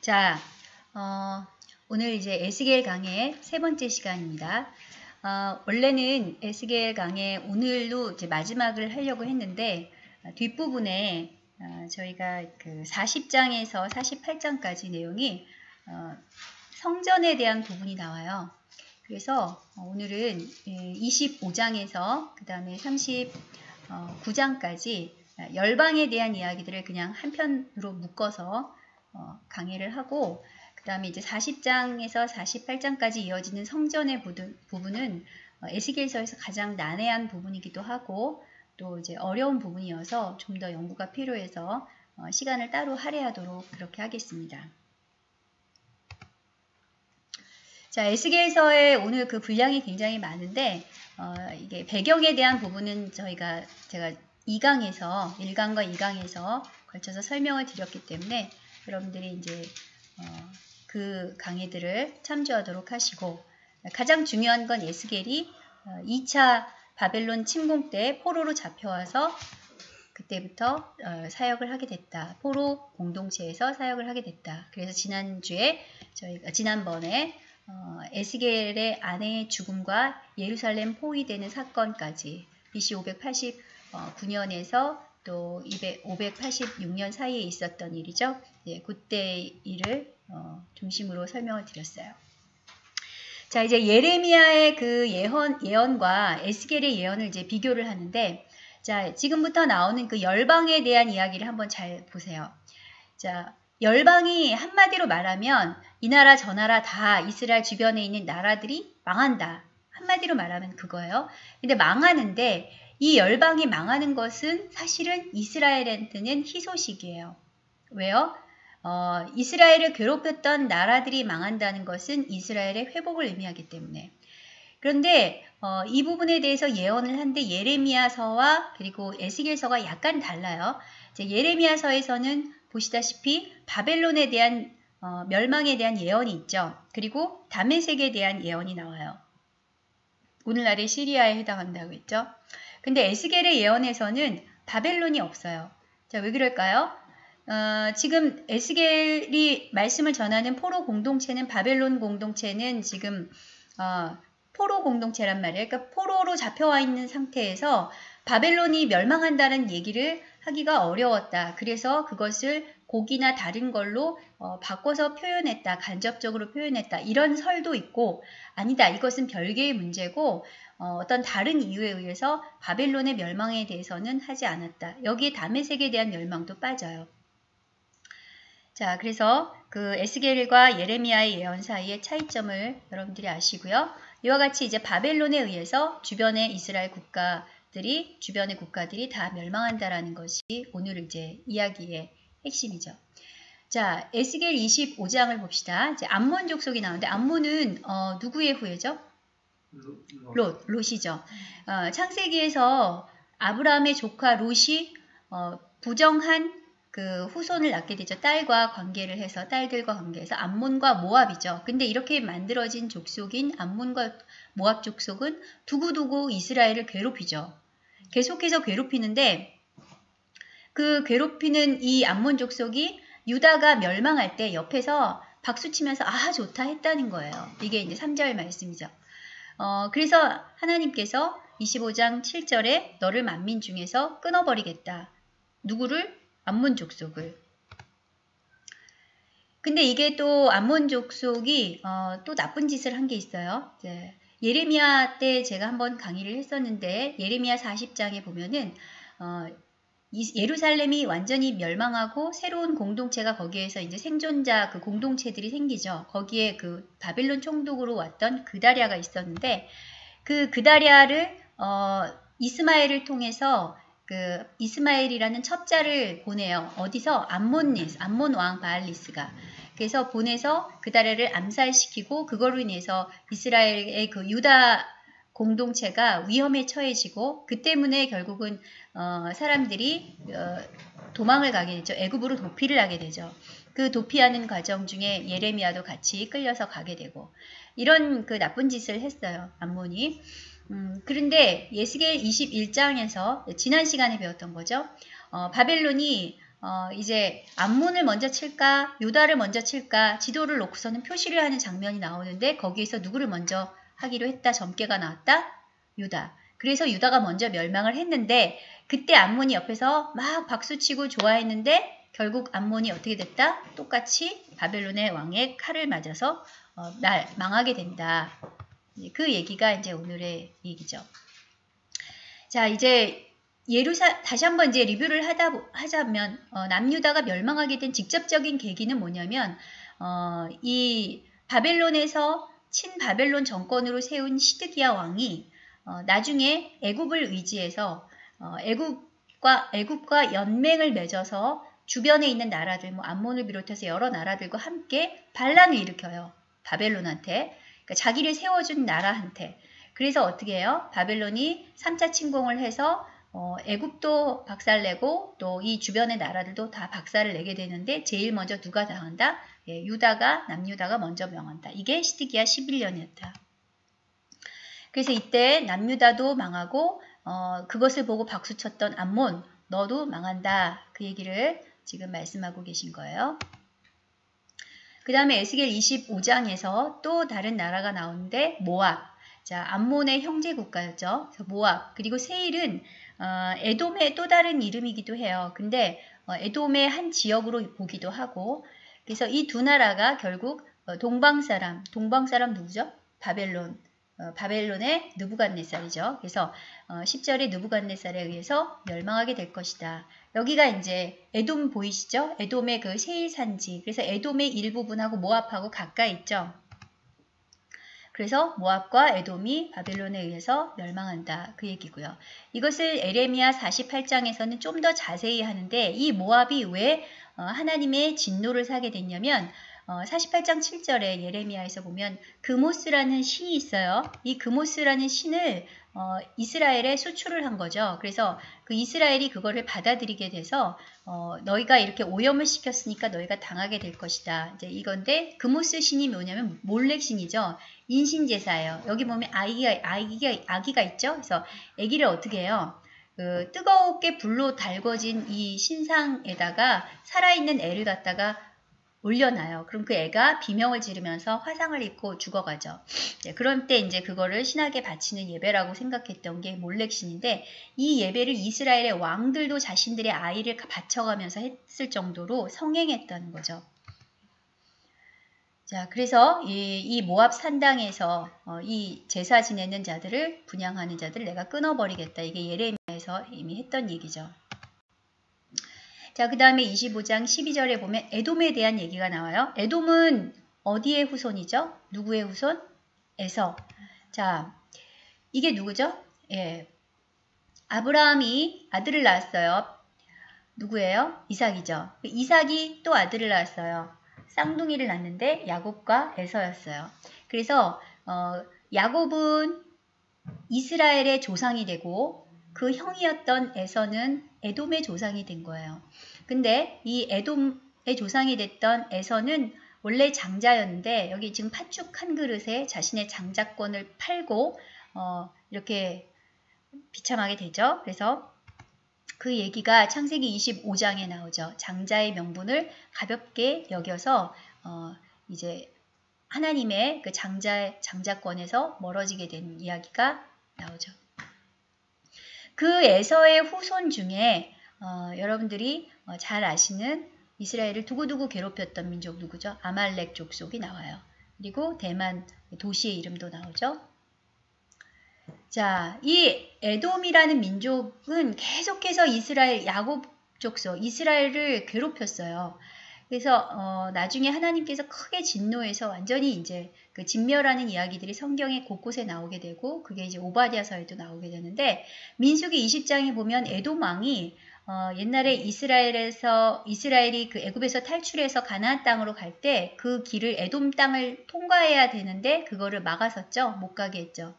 자, 어, 오늘 이제 에스겔 강의 세 번째 시간입니다. 어, 원래는 에스겔 강의 오늘로 이제 마지막을 하려고 했는데 어, 뒷부분에 어, 저희가 그 40장에서 48장까지 내용이 어, 성전에 대한 부분이 나와요. 그래서 오늘은 25장에서 그 다음에 39장까지 열방에 대한 이야기들을 그냥 한 편으로 묶어서 어, 강의를 하고 그 다음에 이제 40장에서 48장까지 이어지는 성전의 부분은 어, 에스겔서에서 가장 난해한 부분이기도 하고 또 이제 어려운 부분이어서 좀 더 연구가 필요해서 어, 시간을 따로 할애하도록 그렇게 하겠습니다. 자, 에스겔서의 오늘 그 분량이 굉장히 많은데 어, 이게 배경에 대한 부분은 저희가 제가 2강에서 1강과 2강에서 걸쳐서 설명을 드렸기 때문에 여러분들이 이제 어, 그 강의들을 참조하도록 하시고 가장 중요한 건 에스겔이 2차 어, 바벨론 침공 때 포로로 잡혀와서 그때부터 어, 사역을 하게 됐다. 포로 공동체에서 사역을 하게 됐다. 그래서 지난주에 저희가 지난번에 어, 에스겔의 아내의 죽음과 예루살렘 포위되는 사건까지 BC 589년에서 또 200, 586년 사이에 있었던 일이죠. 예, 그때 일을 어, 중심으로 설명을 드렸어요. 자, 이제 예레미야의 그 예언, 예언과 에스겔의 예언을 이제 비교를 하는데, 자, 지금부터 나오는 그 열방에 대한 이야기를 한번 잘 보세요. 자, 열방이 한마디로 말하면 이 나라 저 나라 다 이스라엘 주변에 있는 나라들이 망한다. 한마디로 말하면 그거예요. 근데 망하는데 이 열방이 망하는 것은 사실은 이스라엘한테는 희소식이에요. 왜요? 어, 이스라엘을 괴롭혔던 나라들이 망한다는 것은 이스라엘의 회복을 의미하기 때문에. 그런데 어, 이 부분에 대해서 예언을 한데 예레미야서와 그리고 에스겔서가 약간 달라요. 예레미야서에서는 보시다시피 바벨론에 대한 어, 멸망에 대한 예언이 있죠. 그리고 다메섹에 대한 예언이 나와요. 오늘날의 시리아에 해당한다고 했죠. 근데 에스겔의 예언에서는 바벨론이 없어요. 자, 왜 그럴까요? 어, 지금 에스겔이 말씀을 전하는 포로 공동체는 바벨론 공동체는 지금 어, 포로 공동체란 말이에요. 그러니까 포로로 잡혀와 있는 상태에서 바벨론이 멸망한다는 얘기를 하기가 어려웠다. 그래서 그것을 곡이나 다른 걸로 어, 바꿔서 표현했다. 간접적으로 표현했다. 이런 설도 있고 아니다. 이것은 별개의 문제고 어, 떤 다른 이유에 의해서 바벨론의 멸망에 대해서는 하지 않았다. 여기에 담의색에 대한 멸망도 빠져요. 자, 그래서 그 에스겔과 예레미야의 예언 사이의 차이점을 여러분들이 아시고요. 이와 같이 이제 바벨론에 의해서 주변의 이스라엘 국가들이 주변의 국가들이 다 멸망한다라는 것이 오늘 이제 이야기의 핵심이죠. 자, 에스겔 25장을 봅시다. 이제 암몬 족속이 나오는데 암몬은 어, 누구의 후예죠? 롯, 롯이죠. 어, 창세기에서 아브라함의 조카 롯이 어, 부정한 그 후손을 낳게 되죠. 딸과 관계를 해서 딸들과 관계해서 암몬과 모압이죠. 근데 이렇게 만들어진 족속인 암몬과 모압 족속은 두고두고 이스라엘을 괴롭히죠. 계속해서 괴롭히는데 그 괴롭히는 이 암몬 족속이 유다가 멸망할 때 옆에서 박수치면서 아 좋다 했다는 거예요. 이게 이제 3절 말씀이죠. 어, 그래서 하나님께서 25장 7절에 너를 만민 중에서 끊어버리겠다. 누구를? 암몬 족속을. 근데 이게 또 암몬 족속이 어, 또 나쁜 짓을 한 게 있어요. 이제 예레미야 때 제가 한번 강의를 했었는데 예레미야 40장에 보면은 어, 예루살렘이 완전히 멸망하고 새로운 공동체가 거기에서 이제 생존자 그 공동체들이 생기죠. 거기에 그 바빌론 총독으로 왔던 그다리아가 있었는데 그 그다리아를 어, 이스마엘을 통해서 그 이스마엘이라는 첩자를 보내요. 어디서 암몬리스, 암몬 왕 바알리스가 그래서 보내서 그다리아를 암살시키고 그걸로 인해서 이스라엘의 그 유다 공동체가 위험에 처해지고 그 때문에 결국은 어, 사람들이 어, 도망을 가게 되죠. 애굽으로 도피를 하게 되죠. 그 도피하는 과정 중에 예레미야도 같이 끌려서 가게 되고 이런 그 나쁜 짓을 했어요. 암몬이. 음, 그런데 예스겔 21장에서 지난 시간에 배웠던 거죠. 어, 바벨론이 어, 이제 암몬을 먼저 칠까 유다를 먼저 칠까 지도를 놓고서는 표시를 하는 장면이 나오는데 거기에서 누구를 먼저 하기로 했다. 점괘가 나왔다. 유다. 그래서 유다가 먼저 멸망을 했는데 그때 암몬이 옆에서 막 박수치고 좋아했는데 결국 암몬이 어떻게 됐다? 똑같이 바벨론의 왕의 칼을 맞아서 어, 날 망하게 된다. 그 얘기가 이제 오늘의 얘기죠. 자 이제 예루사 다시 한번 이제 리뷰를 하다 하자면 어, 남유다가 멸망하게 된 직접적인 계기는 뭐냐면 어, 이 바벨론에서 친바벨론 정권으로 세운 시드기야 왕이 어, 나중에 애굽을 의지해서 어, 애굽과 애굽과 연맹을 맺어서 주변에 있는 나라들, 뭐 암몬을 비롯해서 여러 나라들과 함께 반란을 일으켜요. 바벨론한테. 그러니까 자기를 세워준 나라한테. 그래서 어떻게 해요? 바벨론이 3차 침공을 해서 어, 애굽도 박살내고 또 이 주변의 나라들도 다 박살을 내게 되는데 제일 먼저 누가 당한다? 예, 유다가 남유다가 먼저 명한다. 이게 시드기야 11년이었다. 그래서 이때 남유다도 망하고 어, 그것을 보고 박수쳤던 암몬 너도 망한다. 그 얘기를 지금 말씀하고 계신 거예요. 그 다음에 에스겔 25장에서 또 다른 나라가 나오는데 모압. 자, 암몬의 형제 국가였죠. 모압. 그리고 세일은 어, 에돔의 또 다른 이름이기도 해요. 근데 어, 에돔의 한 지역으로 보기도 하고 그래서 이 두 나라가 결국 어, 동방 사람, 동방 사람 누구죠? 바벨론. 어, 바벨론의 느부갓네살이죠. 그래서 어, 10절에 느부갓네살에 의해서 멸망하게 될 것이다. 여기가 이제 에돔 보이시죠? 에돔의 그 세일 산지. 그래서 에돔의 일부분하고 모압하고 가까이 있죠. 그래서 모압과 에돔이 바벨론에 의해서 멸망한다. 그 얘기고요. 이것을 에레미야 48장에서는 좀 더 자세히 하는데 이 모압이 왜 어, 하나님의 진노를 사게 됐냐면 어, 48장 7절에 예레미야에서 보면 그모스라는 신이 있어요. 이 그모스라는 신을 어, 이스라엘에 수출을 한 거죠. 그래서 그 이스라엘이 그거를 받아들이게 돼서 어, 너희가 이렇게 오염을 시켰으니까 너희가 당하게 될 것이다. 이제 이건데 그모스 신이 뭐냐면 몰렉 신이죠. 인신제사예요. 여기 보면 아기가 아기가 아기가 있죠. 그래서 아기를 어떻게 해요? 그 뜨겁게 불로 달궈진 이 신상에다가 살아있는 애를 갖다가 올려놔요. 그럼 그 애가 비명을 지르면서 화상을 입고 죽어가죠. 네, 그런 때 이제 그거를 신에게 바치는 예배라고 생각했던 게 몰렉신인데 이 예배를 이스라엘의 왕들도 자신들의 아이를 바쳐가면서 했을 정도로 성행했다는 거죠. 자, 그래서 이, 이 모압 산당에서 어, 이 제사 지내는 자들을 분양하는 자들 내가 끊어버리겠다. 이게 예레미야에서 이미 했던 얘기죠. 자, 그 다음에 25장 12절에 보면 에돔에 대한 얘기가 나와요. 에돔은 어디의 후손이죠? 누구의 후손? 에서. 자, 이게 누구죠? 예. 아브라함이 아들을 낳았어요. 누구예요? 이삭이죠. 이삭이 또 아들을 낳았어요. 쌍둥이를 낳는데 야곱과 에서였어요. 그래서 어, 야곱은 이스라엘의 조상이 되고 그 형이었던 에서는 에돔의 조상이 된 거예요. 근데 이 에돔의 조상이 됐던 에서는 원래 장자였는데 여기 지금 팥죽 한 그릇에 자신의 장자권을 팔고 어, 이렇게 비참하게 되죠. 그래서 그 얘기가 창세기 25장에 나오죠. 장자의 명분을 가볍게 여겨서 어, 이제 하나님의 그 장자 장자권에서 멀어지게 된 이야기가 나오죠. 그 에서의 후손 중에 어, 여러분들이 어, 잘 아시는 이스라엘을 두고두고 괴롭혔던 민족 누구죠? 아말렉 족속이 나와요. 그리고 대만 도시의 이름도 나오죠. 자, 이 에돔이라는 민족은 계속해서 이스라엘 야곱 족속 이스라엘을 괴롭혔어요. 그래서 어, 나중에 하나님께서 크게 진노해서 완전히 이제 그 진멸하는 이야기들이 성경에 곳곳에 나오게 되고 그게 이제 오바디아서에도 나오게 되는데 민수기 20장에 보면 에돔 왕이 어, 옛날에 이스라엘에서 이스라엘이 그 애굽에서 탈출해서 가나안 땅으로 갈 때 그 길을 에돔 땅을 통과해야 되는데 그거를 막아섰죠. 못 가게 했죠.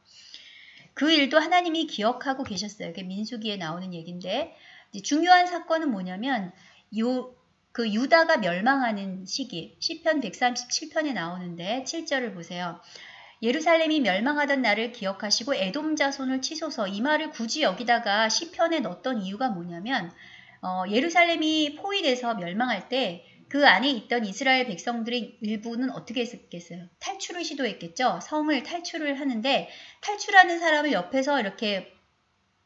그 일도 하나님이 기억하고 계셨어요. 그게 민수기에 나오는 얘기인데 중요한 사건은 뭐냐면 요 그 유다가 멸망하는 시기 시편 137편에 나오는데 7절을 보세요. 예루살렘이 멸망하던 날을 기억하시고 에돔 자손을 치소서 이 말을 굳이 여기다가 시편에 넣었던 이유가 뭐냐면 어, 예루살렘이 포위돼서 멸망할 때 그 안에 있던 이스라엘 백성들의 일부는 어떻게 했겠어요? 탈출을 시도했겠죠. 성을 탈출을 하는데 탈출하는 사람을 옆에서 이렇게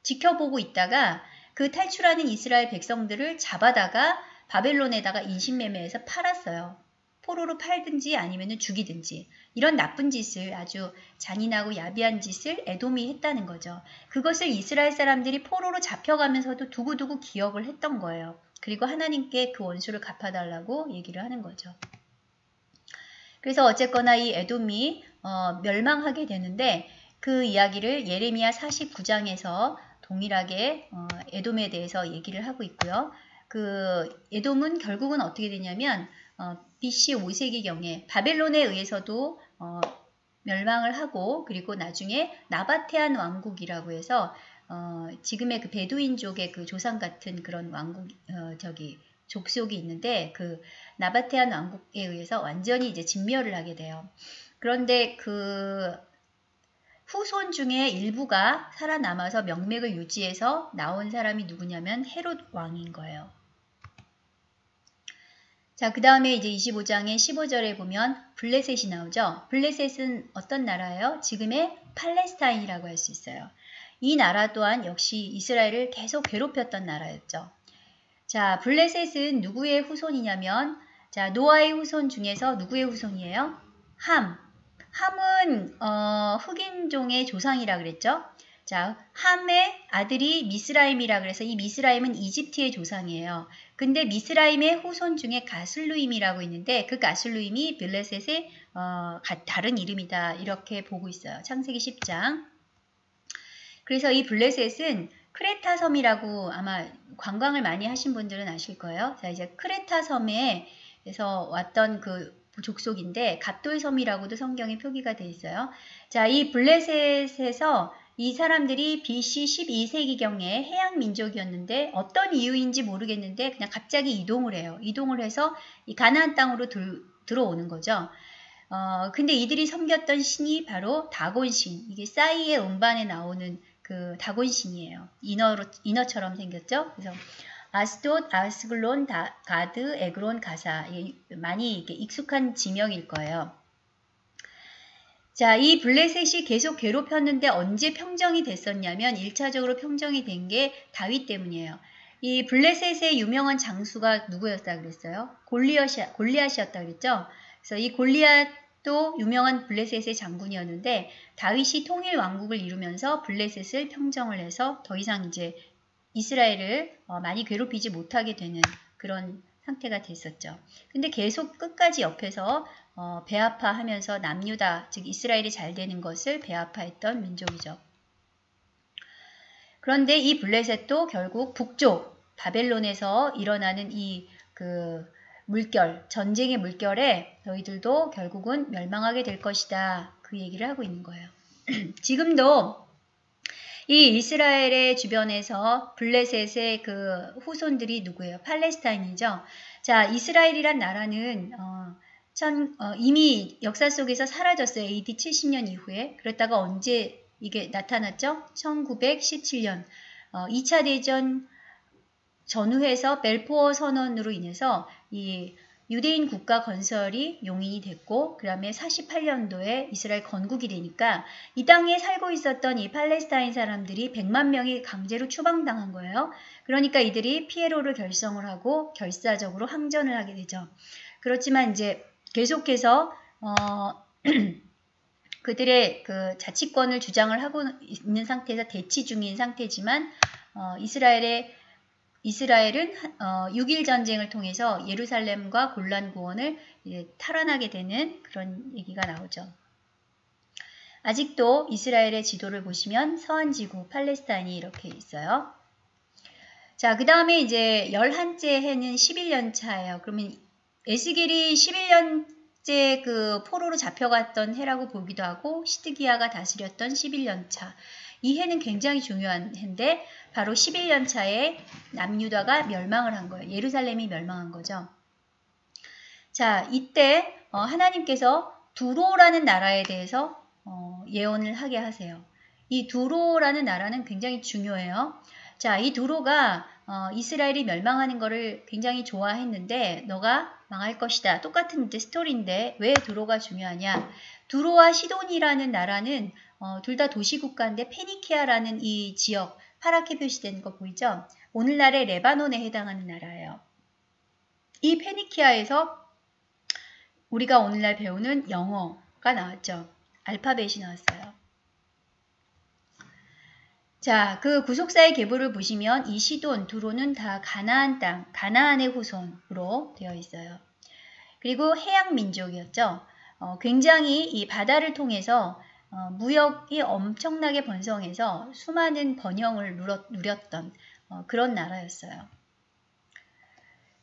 지켜보고 있다가 그 탈출하는 이스라엘 백성들을 잡아다가 바벨론에다가 인신매매해서 팔았어요. 포로로 팔든지 아니면 죽이든지 이런 나쁜 짓을 아주 잔인하고 야비한 짓을 에돔이 했다는 거죠. 그것을 이스라엘 사람들이 포로로 잡혀가면서도 두고두고 기억을 했던 거예요. 그리고 하나님께 그 원수를 갚아달라고 얘기를 하는 거죠. 그래서 어쨌거나 이 에돔이 어, 멸망하게 되는데 그 이야기를 예레미야 49장에서 동일하게 어, 에돔에 대해서 얘기를 하고 있고요. 그 에돔은 결국은 어떻게 되냐면 어, BC 5세기경에 바벨론에 의해서도 어, 멸망을 하고 그리고 나중에 나바테안 왕국이라고 해서 어, 지금의 그 베두인족의 그 조상 같은 그런 왕국 어, 저기 족속이 있는데 그 나바테안 왕국에 의해서 완전히 이제 진멸을 하게 돼요. 그런데 그 후손 중에 일부가 살아남아서 명맥을 유지해서 나온 사람이 누구냐면 헤롯 왕인 거예요. 자, 그 다음에 이제 25장의 15절에 보면 블레셋이 나오죠. 블레셋은 어떤 나라예요? 지금의 팔레스타인이라고 할 수 있어요. 이 나라 또한 역시 이스라엘을 계속 괴롭혔던 나라였죠. 자, 블레셋은 누구의 후손이냐면 자, 노아의 후손 중에서 누구의 후손이에요? 함. 함은 어, 흑인종의 조상이라 그랬죠. 자, 함의 아들이 미스라임이라 그래서 이 미스라임은 이집트의 조상이에요. 근데 미스라임의 후손 중에 가슬루임이라고 있는데 그 가슬루임이 블레셋의 어, 다른 이름이다. 이렇게 보고 있어요. 창세기 10장. 그래서 이 블레셋은 크레타 섬이라고 아마 관광을 많이 하신 분들은 아실 거예요. 자, 이제 크레타 섬에서 왔던 그 족속인데 갑돌 섬이라고도 성경에 표기가 돼 있어요. 자, 이 블레셋에서 이 사람들이 BC 12세기경에 해양 민족이었는데 어떤 이유인지 모르겠는데 그냥 갑자기 이동을 해요. 이동을 해서 이 가나안 땅으로 들, 들어오는 거죠. 어, 근데 이들이 섬겼던 신이 바로 다곤신. 이게 싸이의 음반에 나오는 그 다곤신이에요. 인어로, 인어처럼 생겼죠. 그래서 아스돗, 아스글론, 다, 가드, 에그론, 가사. 많이 익숙한 지명일 거예요. 자, 이 블레셋이 계속 괴롭혔는데 언제 평정이 됐었냐면 1차적으로 평정이 된 게 다윗 때문이에요. 이 블레셋의 유명한 장수가 누구였다 그랬어요? 골리앗이, 골리앗이었다 그랬죠? 그래서 이 골리앗 도 유명한 블레셋의 장군이었는데 다윗이 통일 왕국을 이루면서 블레셋을 평정을 해서 더 이상 이제 이스라엘을 어, 많이 괴롭히지 못하게 되는 그런 상태가 됐었죠. 근데 계속 끝까지 옆에서 어, 배아파하면서 남유다, 즉 이스라엘이 잘 되는 것을 배아파했던 민족이죠. 그런데 이 블레셋도 결국 북쪽 바벨론에서 일어나는 이 그 물결, 전쟁의 물결에 너희들도 결국은 멸망하게 될 것이다. 그 얘기를 하고 있는 거예요. 지금도 이 이스라엘의 주변에서 블레셋의 그 후손들이 누구예요? 팔레스타인이죠. 자, 이스라엘이란 나라는 어, 천, 어, 이미 역사 속에서 사라졌어요. AD 70년 이후에. 그랬다가 언제 이게 나타났죠? 1917년 어, 2차 대전 전후해서 벨포어 선언으로 인해서 이 유대인 국가 건설이 용인이 됐고 그 다음에 48년도에 이스라엘 건국이 되니까 이 땅에 살고 있었던 이 팔레스타인 사람들이 100만 명이 강제로 추방당한 거예요. 그러니까 이들이 피에로를 결성을 하고 결사적으로 항전을 하게 되죠. 그렇지만 이제 계속해서 어, 그들의 그 자치권을 주장을 하고 있는 상태에서 대치 중인 상태지만 어, 이스라엘의 이스라엘은 어, 6일 전쟁을 통해서 예루살렘과 골란 구원을 탈환하게 되는 그런 얘기가 나오죠. 아직도 이스라엘의 지도를 보시면 서한지구 팔레스타인이 이렇게 있어요. 자, 그 다음에 이제 열한째 해는 11년 차예요. 그러면 에스겔이 11년째 그 포로로 잡혀갔던 해라고 보기도 하고 시드기야가 다스렸던 11년 차. 이 해는 굉장히 중요한 해인데 바로 11년 차에 남유다가 멸망을 한 거예요. 예루살렘이 멸망한 거죠. 자, 이때 어, 하나님께서 두로라는 나라에 대해서 어, 예언을 하게 하세요. 이 두로라는 나라는 굉장히 중요해요. 자, 이 두로가 어, 이스라엘이 멸망하는 것을 굉장히 좋아했는데 너가 망할 것이다. 똑같은 이제 스토리인데 왜 두로가 중요하냐? 두로와 시돈이라는 나라는 어, 둘 다 도시 국가인데 페니키아라는 이 지역 파랗게 표시된 거 보이죠? 오늘날의 레바논에 해당하는 나라예요. 이 페니키아에서 우리가 오늘날 배우는 영어가 나왔죠. 알파벳이 나왔어요. 자, 그 구속사의 계보를 보시면 이 시돈, 두로는 다 가나안 땅, 가나안의 후손으로 되어 있어요. 그리고 해양 민족이었죠. 어, 굉장히 이 바다를 통해서 어, 무역이 엄청나게 번성해서 수많은 번영을 누렸, 누렸던 어, 그런 나라였어요.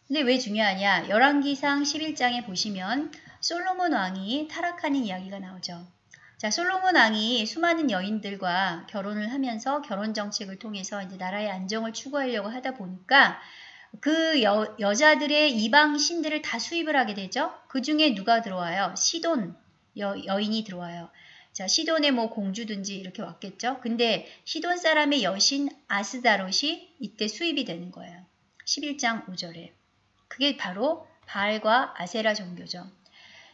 근데 왜 중요하냐? 열왕기상 11장에 보시면 솔로몬 왕이 타락하는 이야기가 나오죠. 자, 솔로몬 왕이 수많은 여인들과 결혼을 하면서 결혼 정책을 통해서 이제 나라의 안정을 추구하려고 하다 보니까 그 여, 여자들의 이방 신들을 다 수입을 하게 되죠. 그 중에 누가 들어와요? 시돈 여, 여인이 들어와요. 자, 시돈의 뭐 공주든지 이렇게 왔겠죠. 근데 시돈 사람의 여신 아스다롯이 이때 수입이 되는 거예요. 11장 5절에. 그게 바로 바알과 아세라 종교죠.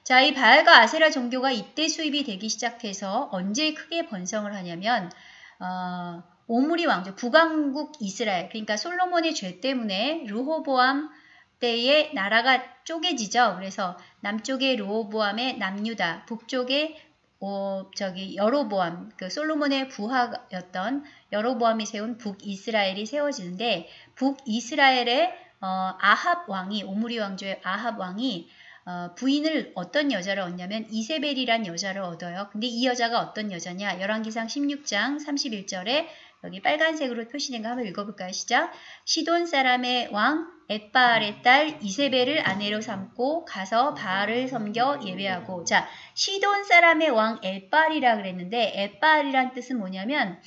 자, 이 바알과 아세라 종교가 이때 수입이 되기 시작해서 언제 크게 번성을 하냐면 어, 오므리 왕조, 북왕국 이스라엘, 그러니까 솔로몬의 죄 때문에 르호보암 때에 나라가 쪼개지죠. 그래서 남쪽에 르호보암의 남유다, 북쪽에 어, 저기 여로보암, 그 솔로몬의 부하였던 여로보암이 세운 북이스라엘이 세워지는데 북이스라엘의 어, 아합 왕이 오므리 왕조의 아합 왕이 어, 부인을 어떤 여자를 얻냐면 이세벨이란 여자를 얻어요. 근데 이 여자가 어떤 여자냐? 열왕기상 16장 31절에 여기 빨간색으로 표시된 거 한번 읽어볼까요? 시작. 시돈 사람의 왕 엣바알의 딸 이세벨을 아내로 삼고 가서 바알을 섬겨 예배하고 자 시돈 사람의 왕 엣바알이라 그랬는데 엣바알이란 뜻은 뭐냐면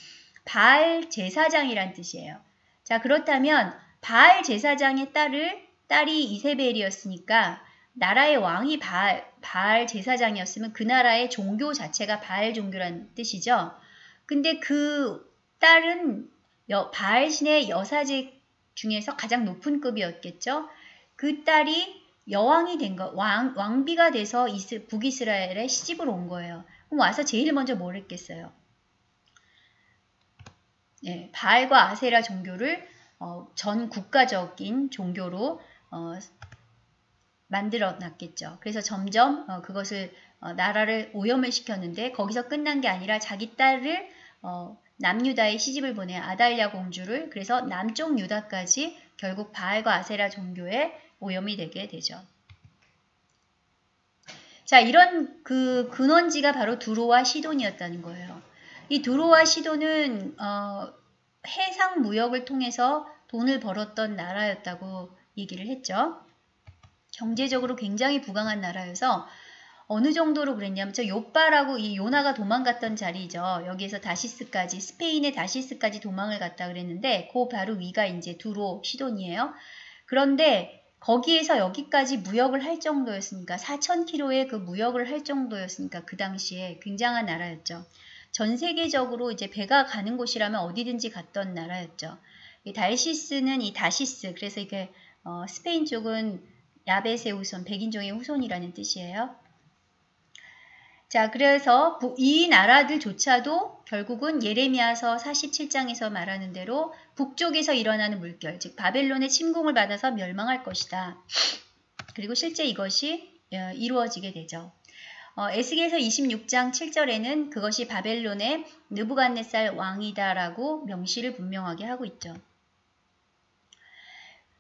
바알 제사장이란 뜻이에요. 자 그렇다면 바알 제사장의 딸을 딸이 이세벨이었으니까 나라의 왕이 바알, 바알 제사장이었으면 그 나라의 종교 자체가 바알 종교란 뜻이죠. 근데 그 딸은 여, 바알 신의 여사직 중에서 가장 높은 급이었겠죠. 그 딸이 여왕이 된 거, 왕, 왕비가 돼서 이스, 북이스라엘에 시집을 온 거예요. 그럼 와서 제일 먼저 뭘 했겠어요? 예, 바알과 아세라 종교를 어, 전 국가적인 종교로 어, 만들어 놨겠죠. 그래서 점점 어, 그것을 어, 나라를 오염을 시켰는데 거기서 끝난 게 아니라 자기 딸을 어, 남유다에 시집을 보내 아달랴 공주를 그래서 남쪽 유다까지 결국 바알과 아세라 종교에 오염이 되게 되죠. 자, 이런 그 근원지가 바로 두로와 시돈이었다는 거예요. 이 두로와 시돈은 어, 해상 무역을 통해서 돈을 벌었던 나라였다고 얘기를 했죠. 경제적으로 굉장히 부강한 나라여서 어느 정도로 그랬냐면 저 요빠라고 이 요나가 도망갔던 자리죠. 여기에서 다시스까지 스페인의 다시스까지 도망을 갔다 그랬는데 그 바로 위가 이제 두로 시돈이에요. 그런데 거기에서 여기까지 무역을 할 정도였으니까 4,000km의 그 무역을 할 정도였으니까 그 당시에 굉장한 나라였죠. 전 세계적으로 이제 배가 가는 곳이라면 어디든지 갔던 나라였죠. 이 달시스는 이 다시스 그래서 이게 어, 스페인 쪽은 야벳의 후손, 백인종의 후손이라는 뜻이에요. 자, 그래서 이 나라들조차도 결국은 예레미야서 47장에서 말하는 대로 북쪽에서 일어나는 물결, 즉 바벨론의 침공을 받아서 멸망할 것이다. 그리고 실제 이것이 어, 이루어지게 되죠. 어, 에스겔서 26장 7절에는 그것이 바벨론의 느부갓네살 왕이다라고 명시를 분명하게 하고 있죠.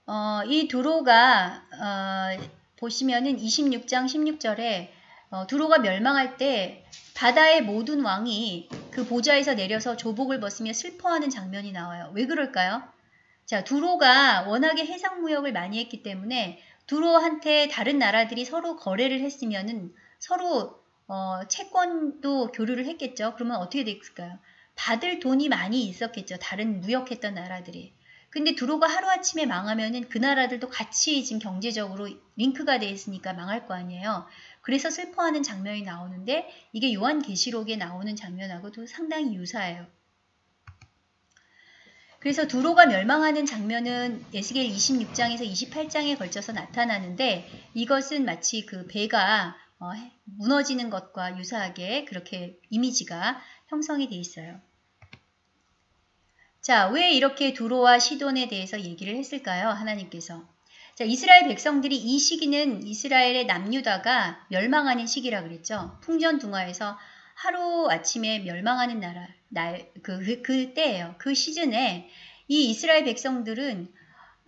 어, 이 두로가 어, 보시면은 26장 16절에 어, 두로가 멸망할 때 바다의 모든 왕이 그 보좌에서 내려서 조복을 벗으며 슬퍼하는 장면이 나와요. 왜 그럴까요? 자, 두로가 워낙에 해상 무역을 많이 했기 때문에 두로한테 다른 나라들이 서로 거래를 했으면은 서로 어, 채권도 교류를 했겠죠. 그러면 어떻게 됐을까요? 받을 돈이 많이 있었겠죠. 다른 무역했던 나라들이. 근데 두로가 하루아침에 망하면은 그 나라들도 같이 지금 경제적으로 링크가 돼 있으니까 망할 거 아니에요. 그래서 슬퍼하는 장면이 나오는데 이게 요한계시록에 나오는 장면하고도 상당히 유사해요. 그래서 두로가 멸망하는 장면은 에스겔 26장에서 28장에 걸쳐서 나타나는데 이것은 마치 그 배가 어, 무너지는 것과 유사하게 그렇게 이미지가 형성이 돼 있어요. 자, 왜 이렇게 두로와 시돈에 대해서 얘기를 했을까요? 하나님께서. 자, 이스라엘 백성들이 이 시기는 이스라엘의 남유다가 멸망하는 시기라 그랬죠. 풍전등화에서 하루 아침에 멸망하는 나라, 날, 그, 그, 그 때예요. 그 시즌에 이 이스라엘 백성들은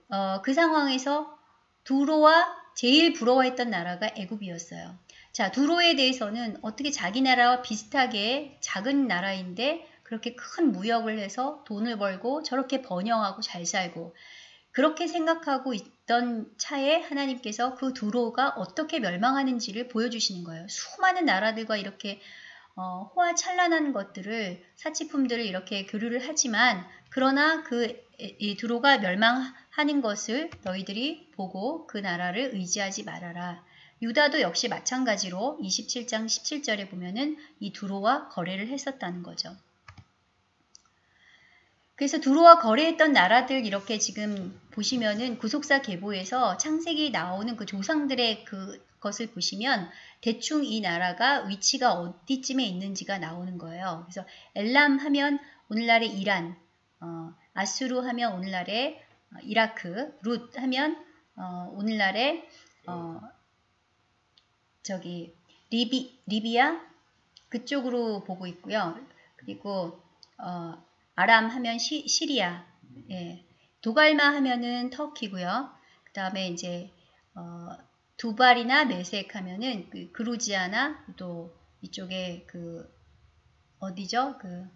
어, 그 상황에서 두로와 제일 부러워했던 나라가 애굽이었어요. 자, 두로에 대해서는 어떻게 자기 나라와 비슷하게 작은 나라인데 그렇게 큰 무역을 해서 돈을 벌고 저렇게 번영하고 잘 살고 그렇게 생각하고 있던 차에 하나님께서 그 두로가 어떻게 멸망하는지를 보여주시는 거예요. 수많은 나라들과 이렇게 어, 호화찬란한 것들을 사치품들을 이렇게 교류를 하지만 그러나 그 이 두로가 멸망하는 것을 너희들이 보고 그 나라를 의지하지 말아라. 유다도 역시 마찬가지로 27장 17절에 보면은 이 두로와 거래를 했었다는 거죠. 그래서 두로와 거래했던 나라들 이렇게 지금 보시면은 구속사 계보에서 창세기 나오는 그 조상들의 그 것을 보시면 대충 이 나라가 위치가 어디쯤에 있는지가 나오는 거예요. 그래서 엘람 하면 오늘날의 이란, 어, 아수르 하면 오늘날의 어, 이라크, 룻 하면 어, 오늘날의 어, 저기 리비 리비아 그쪽으로 보고 있고요. 그리고 어, 아람 하면 시, 시리아, 예. 도갈마 하면은 터키고요. 그 다음에 이제 어, 두발이나 메색 하면은 그 그루지아나 또 이쪽에 그 어디죠? 그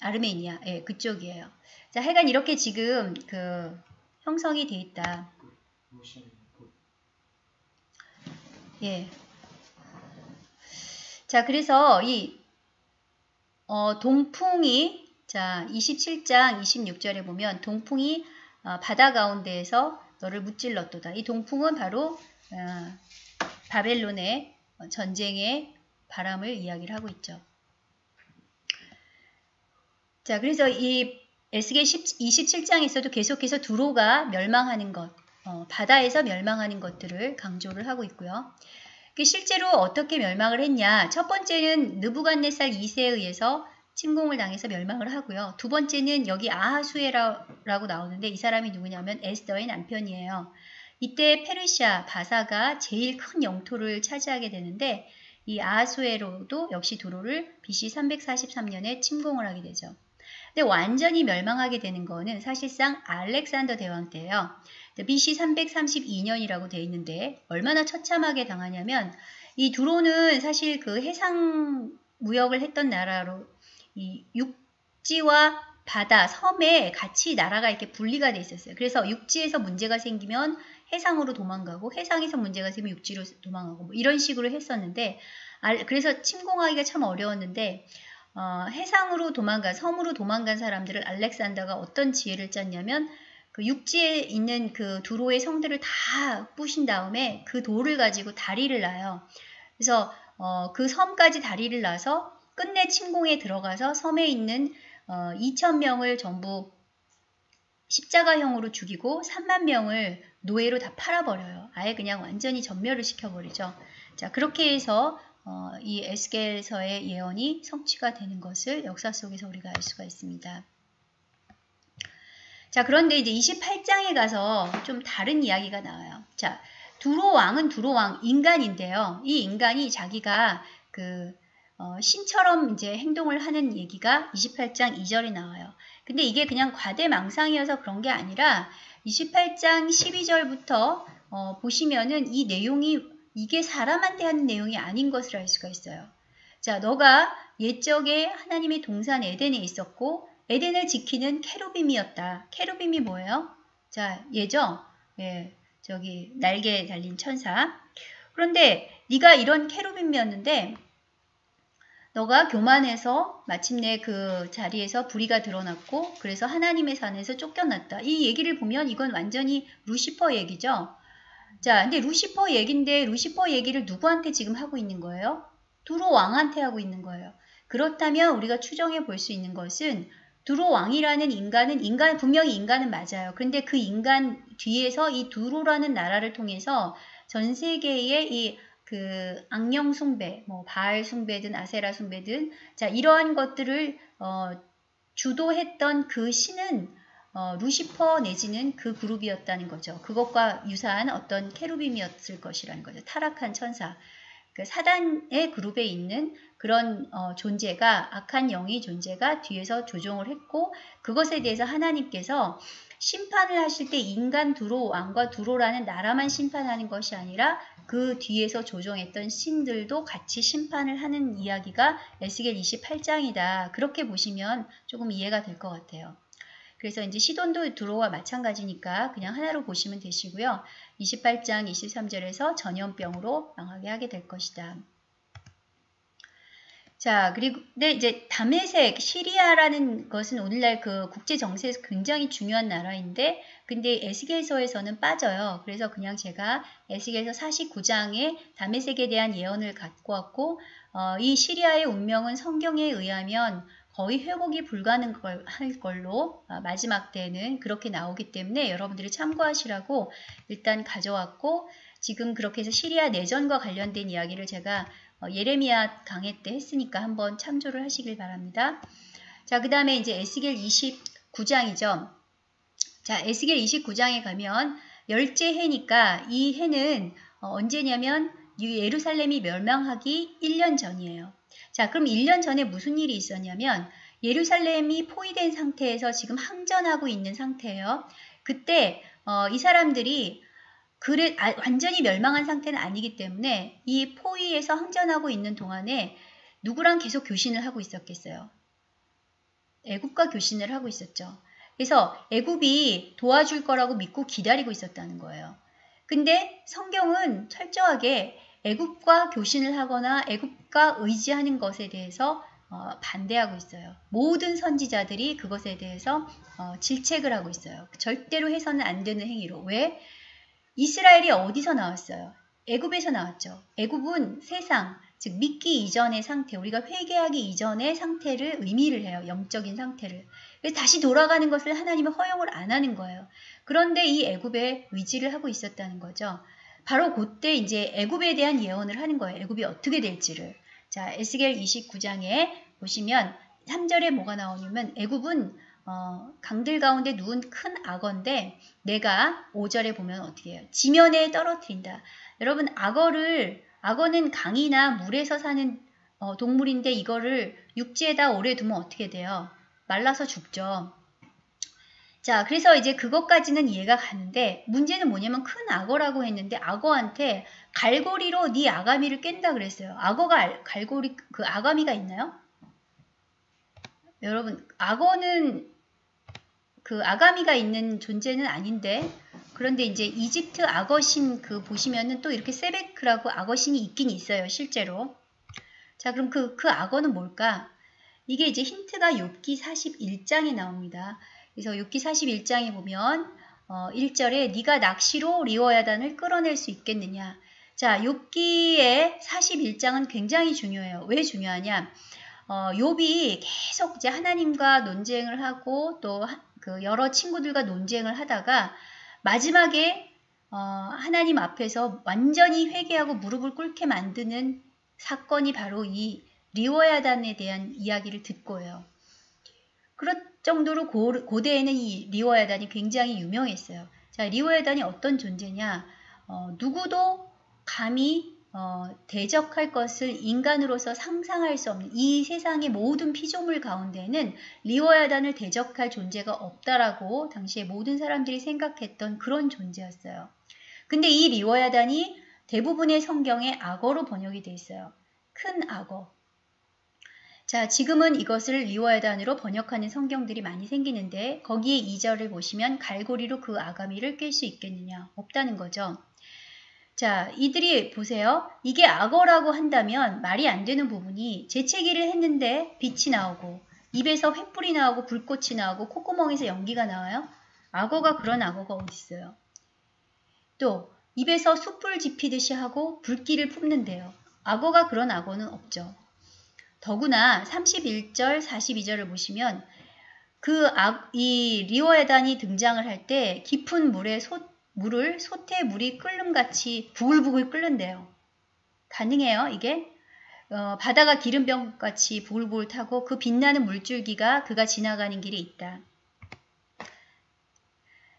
아르메니아, 예, 그쪽이에요. 자, 하여간 이렇게 지금 그 형성이 돼 있다. 예. 자, 그래서 이 어, 동풍이 자, 27장 26절에 보면 동풍이 어, 바다 가운데에서 너를 무찔렀도다. 이 동풍은 바로 어, 바벨론의 전쟁의 바람을 이야기를 하고 있죠. 자, 그래서 이 에스겔 27장에서도 계속해서 두로가 멸망하는 것, 어, 바다에서 멸망하는 것들을 강조를 하고 있고요. 실제로 어떻게 멸망을 했냐? 첫 번째는 느부갓네살 2세에 의해서 침공을 당해서 멸망을 하고요. 두 번째는 여기 아하수에라고 나오는데 이 사람이 누구냐면 에스더의 남편이에요. 이때 페르시아 바사가 제일 큰 영토를 차지하게 되는데 이 아하수에로도 역시 도로를 BC 343년에 침공을 하게 되죠. 근데 완전히 멸망하게 되는 거는 사실상 알렉산더 대왕 때예요. BC 332년이라고 되어 있는데 얼마나 처참하게 당하냐면 이 두로는 사실 그 해상 무역을 했던 나라로 이 육지와 바다, 섬에 같이 나라가 이렇게 분리가 돼 있었어요. 그래서 육지에서 문제가 생기면 해상으로 도망가고 해상에서 문제가 생기면 육지로 도망가고 뭐 이런 식으로 했었는데 그래서 침공하기가 참 어려웠는데 어, 해상으로 도망간 섬으로 도망간 사람들을 알렉산더가 어떤 지혜를 짰냐면 그 육지에 있는 그 두로의 성들을 다 부신 다음에 그 돌을 가지고 다리를 놔요. 그래서 어, 그 섬까지 다리를 놔서 끝내 침공에 들어가서 섬에 있는 어, 2천 명을 전부 십자가형으로 죽이고 3만 명을 노예로 다 팔아버려요. 아예 그냥 완전히 전멸을 시켜버리죠. 자 그렇게 해서 어, 이 에스겔서의 예언이 성취가 되는 것을 역사 속에서 우리가 알 수가 있습니다. 자 그런데 이제 28장에 가서 좀 다른 이야기가 나와요. 자 두로 왕은 두로 왕 인간인데요. 이 인간이 자기가 그 어, 신처럼 이제 행동을 하는 얘기가 28장 2절에 나와요. 근데 이게 그냥 과대망상이어서 그런 게 아니라 28장 12절부터 어, 보시면은 이 내용이 이게 사람한테 하는 내용이 아닌 것을 알 수가 있어요. 자, 너가 옛적에 하나님의 동산 에덴에 있었고 에덴을 지키는 케루빔이었다. 케루빔이 뭐예요? 자, 예죠? 예, 저기 날개 달린 천사. 그런데 네가 이런 케루빔이었는데 너가 교만해서 마침내 그 자리에서 불의가 드러났고 그래서 하나님의 산에서 쫓겨났다. 이 얘기를 보면 이건 완전히 루시퍼 얘기죠. 자, 근데 루시퍼 얘기인데 루시퍼 얘기를 누구한테 지금 하고 있는 거예요? 두로 왕한테 하고 있는 거예요. 그렇다면 우리가 추정해 볼 수 있는 것은 두로 왕이라는 인간은 인간 분명히 인간은 맞아요. 그런데 그 인간 뒤에서 이 두로라는 나라를 통해서 전 세계의 이 그 악령 숭배, 뭐 바알 숭배든 아세라 숭배든 자 이러한 것들을 어, 주도했던 그 신은 어, 루시퍼 내지는 그 그룹이었다는 거죠. 그것과 유사한 어떤 케루빔이었을 것이라는 거죠. 타락한 천사. 그 사단의 그룹에 있는 그런 어, 존재가 악한 영의 존재가 뒤에서 조종을 했고 그것에 대해서 하나님께서 심판을 하실 때 인간 두로 왕과 두로라는 나라만 심판하는 것이 아니라 그 뒤에서 조종했던 신들도 같이 심판을 하는 이야기가 에스겔 28장이다. 그렇게 보시면 조금 이해가 될 것 같아요. 그래서 이제 시돈도 두로와 마찬가지니까 그냥 하나로 보시면 되시고요. 28장 23절에서 전염병으로 망하게 하게 될 것이다. 자, 그리고, 네, 이제 다메색, 시리아라는 것은 오늘날 그 국제 정세에서 굉장히 중요한 나라인데, 근데 에스겔서에서는 빠져요. 그래서 그냥 제가 에스겔서 49장에 다메색에 대한 예언을 갖고 왔고, 어, 이 시리아의 운명은 성경에 의하면 거의 회복이 불가능할 걸로 아, 마지막 때는 그렇게 나오기 때문에 여러분들이 참고하시라고 일단 가져왔고 지금 그렇게 해서 시리아 내전과 관련된 이야기를 제가 어, 예레미야 강의 때 했으니까 한번 참조를 하시길 바랍니다. 자, 그 다음에 이제 에스겔 29장이죠. 자, 에스겔 29장에 가면 열째 해니까 이 해는 어, 언제냐면 예루살렘이 멸망하기 1년 전이에요. 자, 그럼 1년 전에 무슨 일이 있었냐면 예루살렘이 포위된 상태에서 지금 항전하고 있는 상태예요. 그때 어, 이 사람들이 그래, 아, 완전히 멸망한 상태는 아니기 때문에 이 포위에서 항전하고 있는 동안에 누구랑 계속 교신을 하고 있었겠어요. 애굽과 교신을 하고 있었죠. 그래서 애굽이 도와줄 거라고 믿고 기다리고 있었다는 거예요. 근데 성경은 철저하게 애굽과 교신을 하거나 애굽과 의지하는 것에 대해서 어, 반대하고 있어요. 모든 선지자들이 그것에 대해서 어, 질책을 하고 있어요. 절대로 해서는 안 되는 행위로. 왜? 이스라엘이 어디서 나왔어요? 애굽에서 나왔죠. 애굽은 세상, 즉 믿기 이전의 상태, 우리가 회개하기 이전의 상태를 의미를 해요. 영적인 상태를. 그래서 다시 돌아가는 것을 하나님은 허용을 안 하는 거예요. 그런데 이 애굽에 의지를 하고 있었다는 거죠. 바로 그때 이제 애굽에 대한 예언을 하는 거예요. 애굽이 어떻게 될지를. 자, 에스겔 29장에 보시면 3절에 뭐가 나오냐면 애굽은 어, 강들 가운데 누운 큰 악어인데 내가 5절에 보면 어떻게 해요? 지면에 떨어뜨린다. 여러분 악어를 악어는 강이나 물에서 사는 어, 동물인데 이거를 육지에다 오래 두면 어떻게 돼요? 말라서 죽죠. 자, 그래서 이제 그것까지는 이해가 가는데 문제는 뭐냐면 큰 악어라고 했는데 악어한테 갈고리로 네 아가미를 깬다 그랬어요. 악어가 갈고리 그 아가미가 있나요? 여러분, 악어는 그 아가미가 있는 존재는 아닌데 그런데 이제 이집트 악어신 그 보시면은 또 이렇게 세베크라고 악어신이 있긴 있어요, 실제로. 자, 그럼 그, 그 악어는 뭘까? 이게 이제 힌트가 욥기 41장에 나옵니다. 그래서 6기 41장에 보면 어, 1절에 네가 낚시로 리워야단을 끌어낼 수 있겠느냐. 자, 6기의 41장은 굉장히 중요해요. 왜 중요하냐? 어, 욥이 계속 이제 하나님과 논쟁을 하고 또 그 여러 친구들과 논쟁을 하다가 마지막에 어, 하나님 앞에서 완전히 회개하고 무릎을 꿇게 만드는 사건이 바로 이 리워야단에 대한 이야기를 듣고요. 그렇 정도로 고, 대에는 이 리워야단이 굉장히 유명했어요. 자, 리워야단이 어떤 존재냐? 어, 누구도 감히 어, 대적할 것을 인간으로서 상상할 수 없는 이 세상의 모든 피조물 가운데는 리워야단을 대적할 존재가 없다라고 당시에 모든 사람들이 생각했던 그런 존재였어요. 근데 이 리워야단이 대부분의 성경에 악어로 번역이 돼 있어요. 큰 악어. 자, 지금은 이것을 리워야단으로 번역하는 성경들이 많이 생기는데 거기에 2절을 보시면 갈고리로 그 아가미를 깰 수 있겠느냐? 없다는 거죠. 자, 이들이 보세요. 이게 악어라고 한다면 말이 안 되는 부분이 재채기를 했는데 빛이 나오고 입에서 횃불이 나오고 불꽃이 나오고 콧구멍에서 연기가 나와요. 악어가 그런 악어가 어디 있어요? 또 입에서 숯불 지피듯이 하고 불길을 뿜는데요. 악어가 그런 악어는 없죠. 더구나 31절, 42절을 보시면 그 이 리오야단이 등장을 할 때 깊은 물에 소, 물을 솥에 물이 끓는 같이 부글부글 끓는데요. 가능해요, 이게? 어, 바다가 기름병같이 부글부글 타고 그 빛나는 물줄기가 그가 지나가는 길이 있다.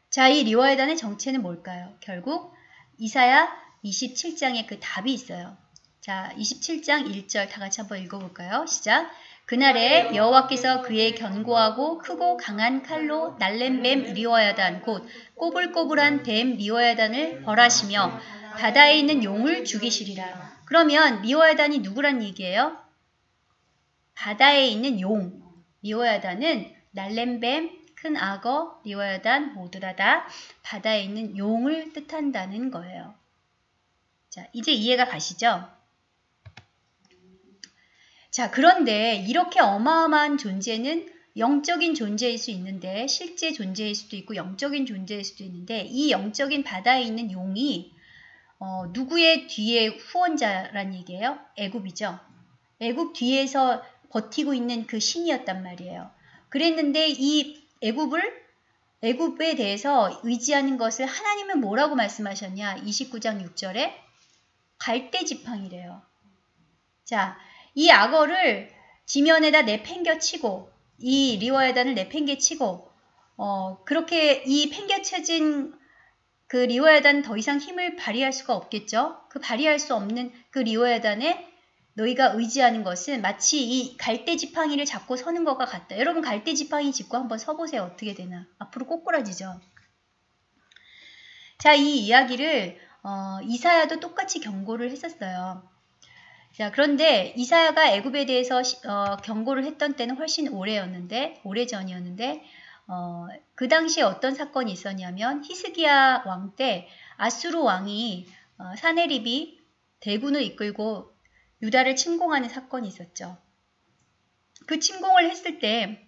자, 이 리와야단의 정체는 뭘까요? 결국 이사야 27장에 그 답이 있어요. 자, 27장 1절 다 같이 한번 읽어볼까요? 시작. 그날에 여호와께서 그의 견고하고 크고 강한 칼로 날랜 뱀 리워야단 곧 꼬불꼬불한 뱀 리워야단을 벌하시며 바다에 있는 용을 죽이시리라. 그러면 리워야단이 누구란 얘기예요? 바다에 있는 용. 리워야단은 날랜 뱀, 큰 악어, 리워야단 모두다 다 바다에 있는 용을 뜻한다는 거예요. 자, 이제 이해가 가시죠? 자, 그런데 이렇게 어마어마한 존재는 영적인 존재일 수 있는데 실제 존재일 수도 있고 영적인 존재일 수도 있는데 이 영적인 바다에 있는 용이 어, 누구의 뒤에 후원자란 얘기예요? 애굽이죠. 애굽 뒤에서 버티고 있는 그 신이었단 말이에요. 그랬는데 이 애굽을 애굽에 대해서 의지하는 것을 하나님은 뭐라고 말씀하셨냐? 29장 6절에 갈대 지팡이래요. 자, 이 악어를 지면에다 내팽겨치고 이 리워야단을 내팽개치고 어, 그렇게 이 팽개쳐진 그 리워야단 더 이상 힘을 발휘할 수가 없겠죠. 그 발휘할 수 없는 그 리워야단에 너희가 의지하는 것은 마치 이 갈대 지팡이를 잡고 서는 것과 같다. 여러분 갈대 지팡이 짚고 한번 서보세요. 어떻게 되나. 앞으로 꼬꾸라지죠. 자, 이 이야기를 어, 이사야도 똑같이 경고를 했었어요. 자, 그런데 이사야가 애굽에 대해서 어, 경고를 했던 때는 훨씬 오래였는데, 오래전이었는데, 어, 그 당시에 어떤 사건이 있었냐면 히스기야 왕 때 아수르 왕이 어, 사네립이 대군을 이끌고 유다를 침공하는 사건이 있었죠. 그 침공을 했을 때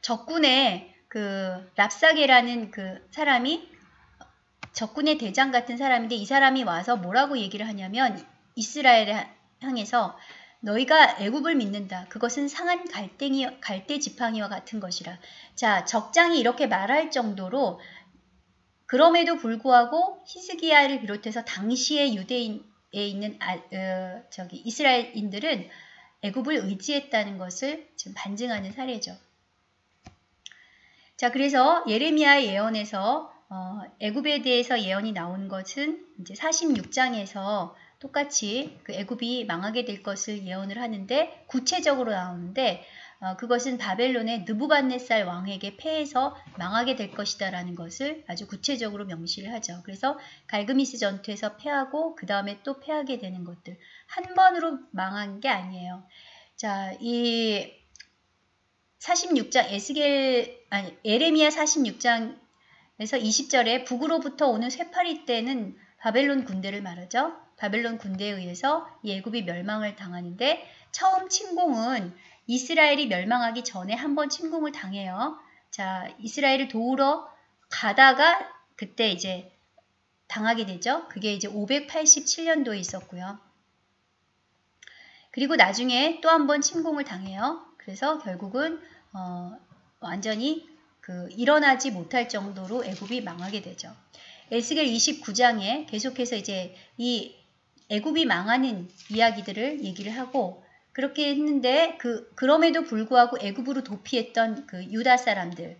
적군의 그 랍사게라는 그 사람이 적군의 대장 같은 사람인데 이 사람이 와서 뭐라고 얘기를 하냐면 이스라엘에 향해서 너희가 애굽을 믿는다. 그것은 상한 갈대기, 갈대 지팡이와 같은 것이라. 자, 적장이 이렇게 말할 정도로 그럼에도 불구하고 히스기야를 비롯해서 당시의 유대인에 있는 아, 어, 저기 이스라엘인들은 애굽을 의지했다는 것을 지금 반증하는 사례죠. 자, 그래서 예레미야의 예언에서 어, 애굽에 대해서 예언이 나온 것은 이제 46장에서 똑같이 그 애굽이 망하게 될 것을 예언을 하는데 구체적으로 나오는데 어, 그것은 바벨론의 느부갓네살 왕에게 패해서 망하게 될 것이다라는 것을 아주 구체적으로 명시를 하죠. 그래서 갈그미스 전투에서 패하고 그 다음에 또 패하게 되는 것들 한 번으로 망한 게 아니에요. 자, 이 46장 에스겔 아니 에레미야 46장에서 20절에 북으로부터 오는 쇠파리 때는 바벨론 군대를 말하죠. 바벨론 군대에 의해서 예굽이 멸망을 당하는데 처음 침공은 이스라엘이 멸망하기 전에 한번 침공을 당해요. 자, 이스라엘을 도우러 가다가 그때 이제 당하게 되죠. 그게 이제 587년도에 있었고요. 그리고 나중에 또 한 번 침공을 당해요. 그래서 결국은 어, 완전히 그 일어나지 못할 정도로 애굽이 망하게 되죠. 에스겔 29장에 계속해서 이제 이 애굽이 망하는 이야기들을 얘기를 하고 그렇게 했는데 그 그럼에도 불구하고 애굽으로 도피했던 그 유다 사람들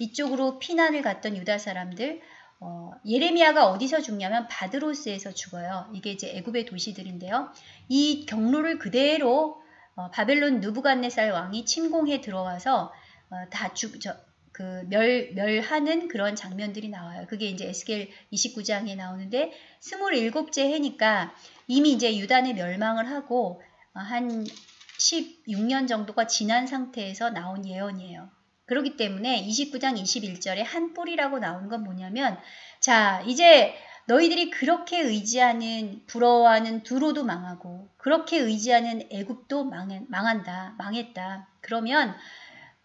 이쪽으로 피난을 갔던 유다 사람들 어, 예레미야가 어디서 죽냐면 바드로스에서 죽어요. 이게 이제 애굽의 도시들인데요. 이 경로를 그대로 어, 바벨론 누부갓네살 왕이 침공해 들어와서 어, 다 죽, 저, 그 멸, 멸하는 그런 장면들이 나와요. 그게 이제 에스겔 29장에 나오는데 27째 해니까 이미 이제 유단의 멸망을 하고 한 16년 정도가 지난 상태에서 나온 예언이에요. 그렇기 때문에 29장 21절에 한 뿌리라고 나오는 건 뭐냐면 자 이제 너희들이 그렇게 의지하는 부러워하는 두로도 망하고 그렇게 의지하는 애굽도 망한다 망했다 그러면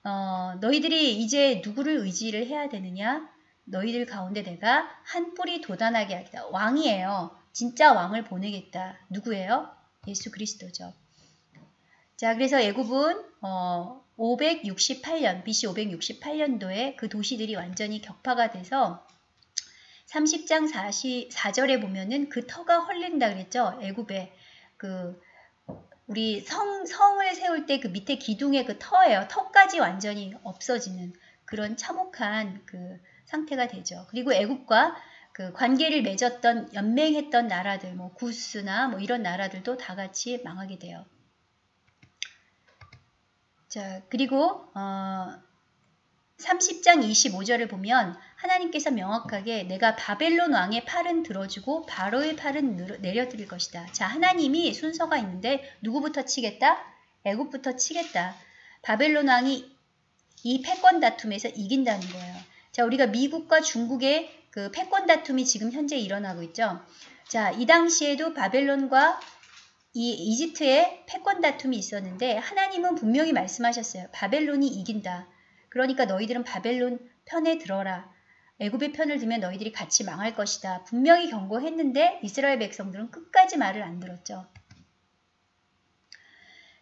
어, 너희들이 이제 누구를 의지를 해야 되느냐? 너희들 가운데 내가 한 뿌리 도단하게 하겠다. 왕이에요. 진짜 왕을 보내겠다. 누구예요? 예수 그리스도죠. 자, 그래서 애굽은 어, 568년, BC 568년도에 그 도시들이 완전히 격파가 돼서 30장 44절에 보면은 그 터가 헐린다 그랬죠. 애굽에 그 우리 성 성을 세울 때 그 밑에 기둥의 그 터예요. 터까지 완전히 없어지는 그런 참혹한 그 상태가 되죠. 그리고 애굽과 그 관계를 맺었던 연맹했던 나라들 뭐 구스나 뭐 이런 나라들도 다 같이 망하게 돼요. 자, 그리고 어 30장 25절을 보면 하나님께서 명확하게 내가 바벨론 왕의 팔은 들어주고 바로의 팔은 내려드릴 것이다. 자, 하나님이 순서가 있는데 누구부터 치겠다? 애굽부터 치겠다. 바벨론 왕이 이 패권 다툼에서 이긴다는 거예요. 자, 우리가 미국과 중국의 그 패권 다툼이 지금 현재 일어나고 있죠. 자, 이 당시에도 바벨론과 이 이집트의 패권 다툼이 있었는데 하나님은 분명히 말씀하셨어요. 바벨론이 이긴다. 그러니까 너희들은 바벨론 편에 들어라. 애굽의 편을 들면 너희들이 같이 망할 것이다. 분명히 경고했는데 이스라엘 백성들은 끝까지 말을 안 들었죠.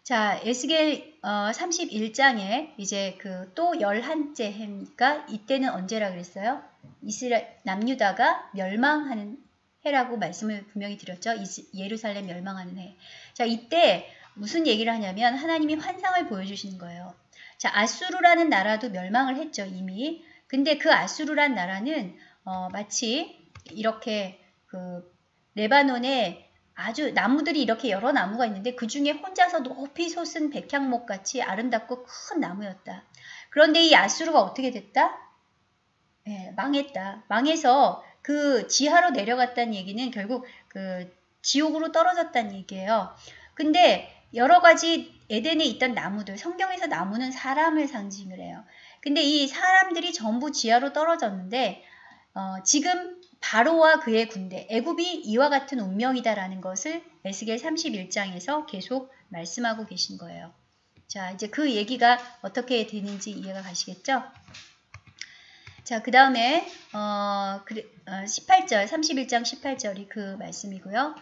자, 에스겔 어, 31장에 이제 그또 11째 해니까 이때는 언제라 그랬어요? 이스라엘 남유다가 멸망하는 해라고 말씀을 분명히 드렸죠. 이스, 예루살렘 멸망하는 해. 자, 이때 무슨 얘기를 하냐면 하나님이 환상을 보여주시는 거예요. 자, 아수르라는 나라도 멸망을 했죠, 이미. 근데 그 아수르란 나라는 어, 마치 이렇게 그 레바논에 아주 나무들이 이렇게 여러 나무가 있는데 그 중에 혼자서 높이 솟은 백향목 같이 아름답고 큰 나무였다. 그런데 이 아수르가 어떻게 됐다? 네, 망했다. 망해서 그 지하로 내려갔다는 얘기는 결국 그 지옥으로 떨어졌다는 얘기예요. 근데 여러 가지 에덴에 있던 나무들, 성경에서 나무는 사람을 상징을 해요. 근데 이 사람들이 전부 지하로 떨어졌는데 어, 지금 바로와 그의 군대, 애굽이 이와 같은 운명이다라는 것을 에스겔 31장에서 계속 말씀하고 계신 거예요. 자, 이제 그 얘기가 어떻게 되는지 이해가 가시겠죠? 자, 그 다음에 어, 18절, 어, 31장 18절이 그 말씀이고요.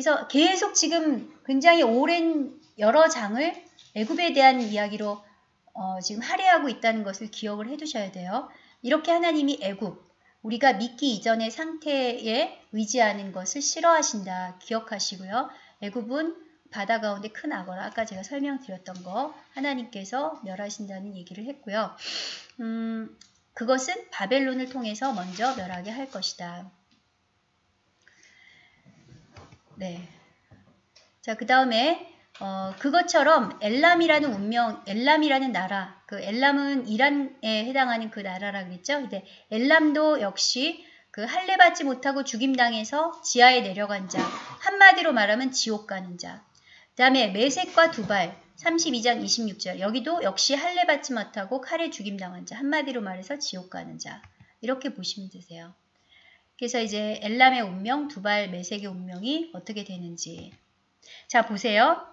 그래서 계속 지금 굉장히 오랜 여러 장을 애굽에 대한 이야기로 어, 지금 할애하고 있다는 것을 기억을 해두셔야 돼요. 이렇게 하나님이 애굽, 우리가 믿기 이전의 상태에 의지하는 것을 싫어하신다. 기억하시고요. 애굽은 바다 가운데 큰 악어라. 아까 제가 설명드렸던 거 하나님께서 멸하신다는 얘기를 했고요. 음, 그것은 바벨론을 통해서 먼저 멸하게 할 것이다. 네. 자, 그 다음에 어, 그것처럼 엘람이라는 운명, 엘람이라는 나라, 그 엘람은 이란에 해당하는 그 나라라 그랬죠. 근데 엘람도 역시 그 할례 받지 못하고 죽임당해서 지하에 내려간 자, 한마디로 말하면 지옥 가는 자. 그 다음에 메색과 두발, 32장 26절. 여기도 역시 할례 받지 못하고 칼에 죽임당한 자, 한마디로 말해서 지옥 가는 자. 이렇게 보시면 되세요. 그래서 이제 엘람의 운명, 두발, 메색의 운명이 어떻게 되는지. 자, 보세요.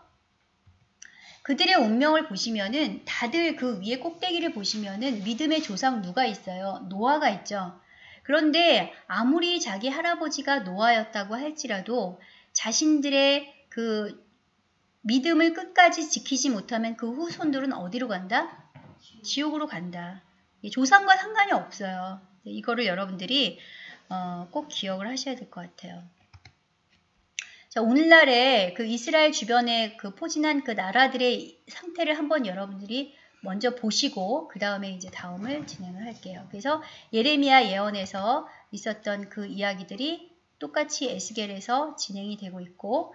그들의 운명을 보시면은 다들 그 위에 꼭대기를 보시면은 믿음의 조상 누가 있어요? 노아가 있죠. 그런데 아무리 자기 할아버지가 노아였다고 할지라도 자신들의 그 믿음을 끝까지 지키지 못하면 그 후손들은 어디로 간다? 지옥으로 간다. 조상과 상관이 없어요. 이거를 여러분들이 어, 꼭 기억을 하셔야 될 것 같아요. 자, 오늘날에 그 이스라엘 주변에 그 포진한 그 나라들의 상태를 한번 여러분들이 먼저 보시고 그 다음에 이제 다음을 진행을 할게요. 그래서 예레미야 예언에서 있었던 그 이야기들이 똑같이 에스겔에서 진행이 되고 있고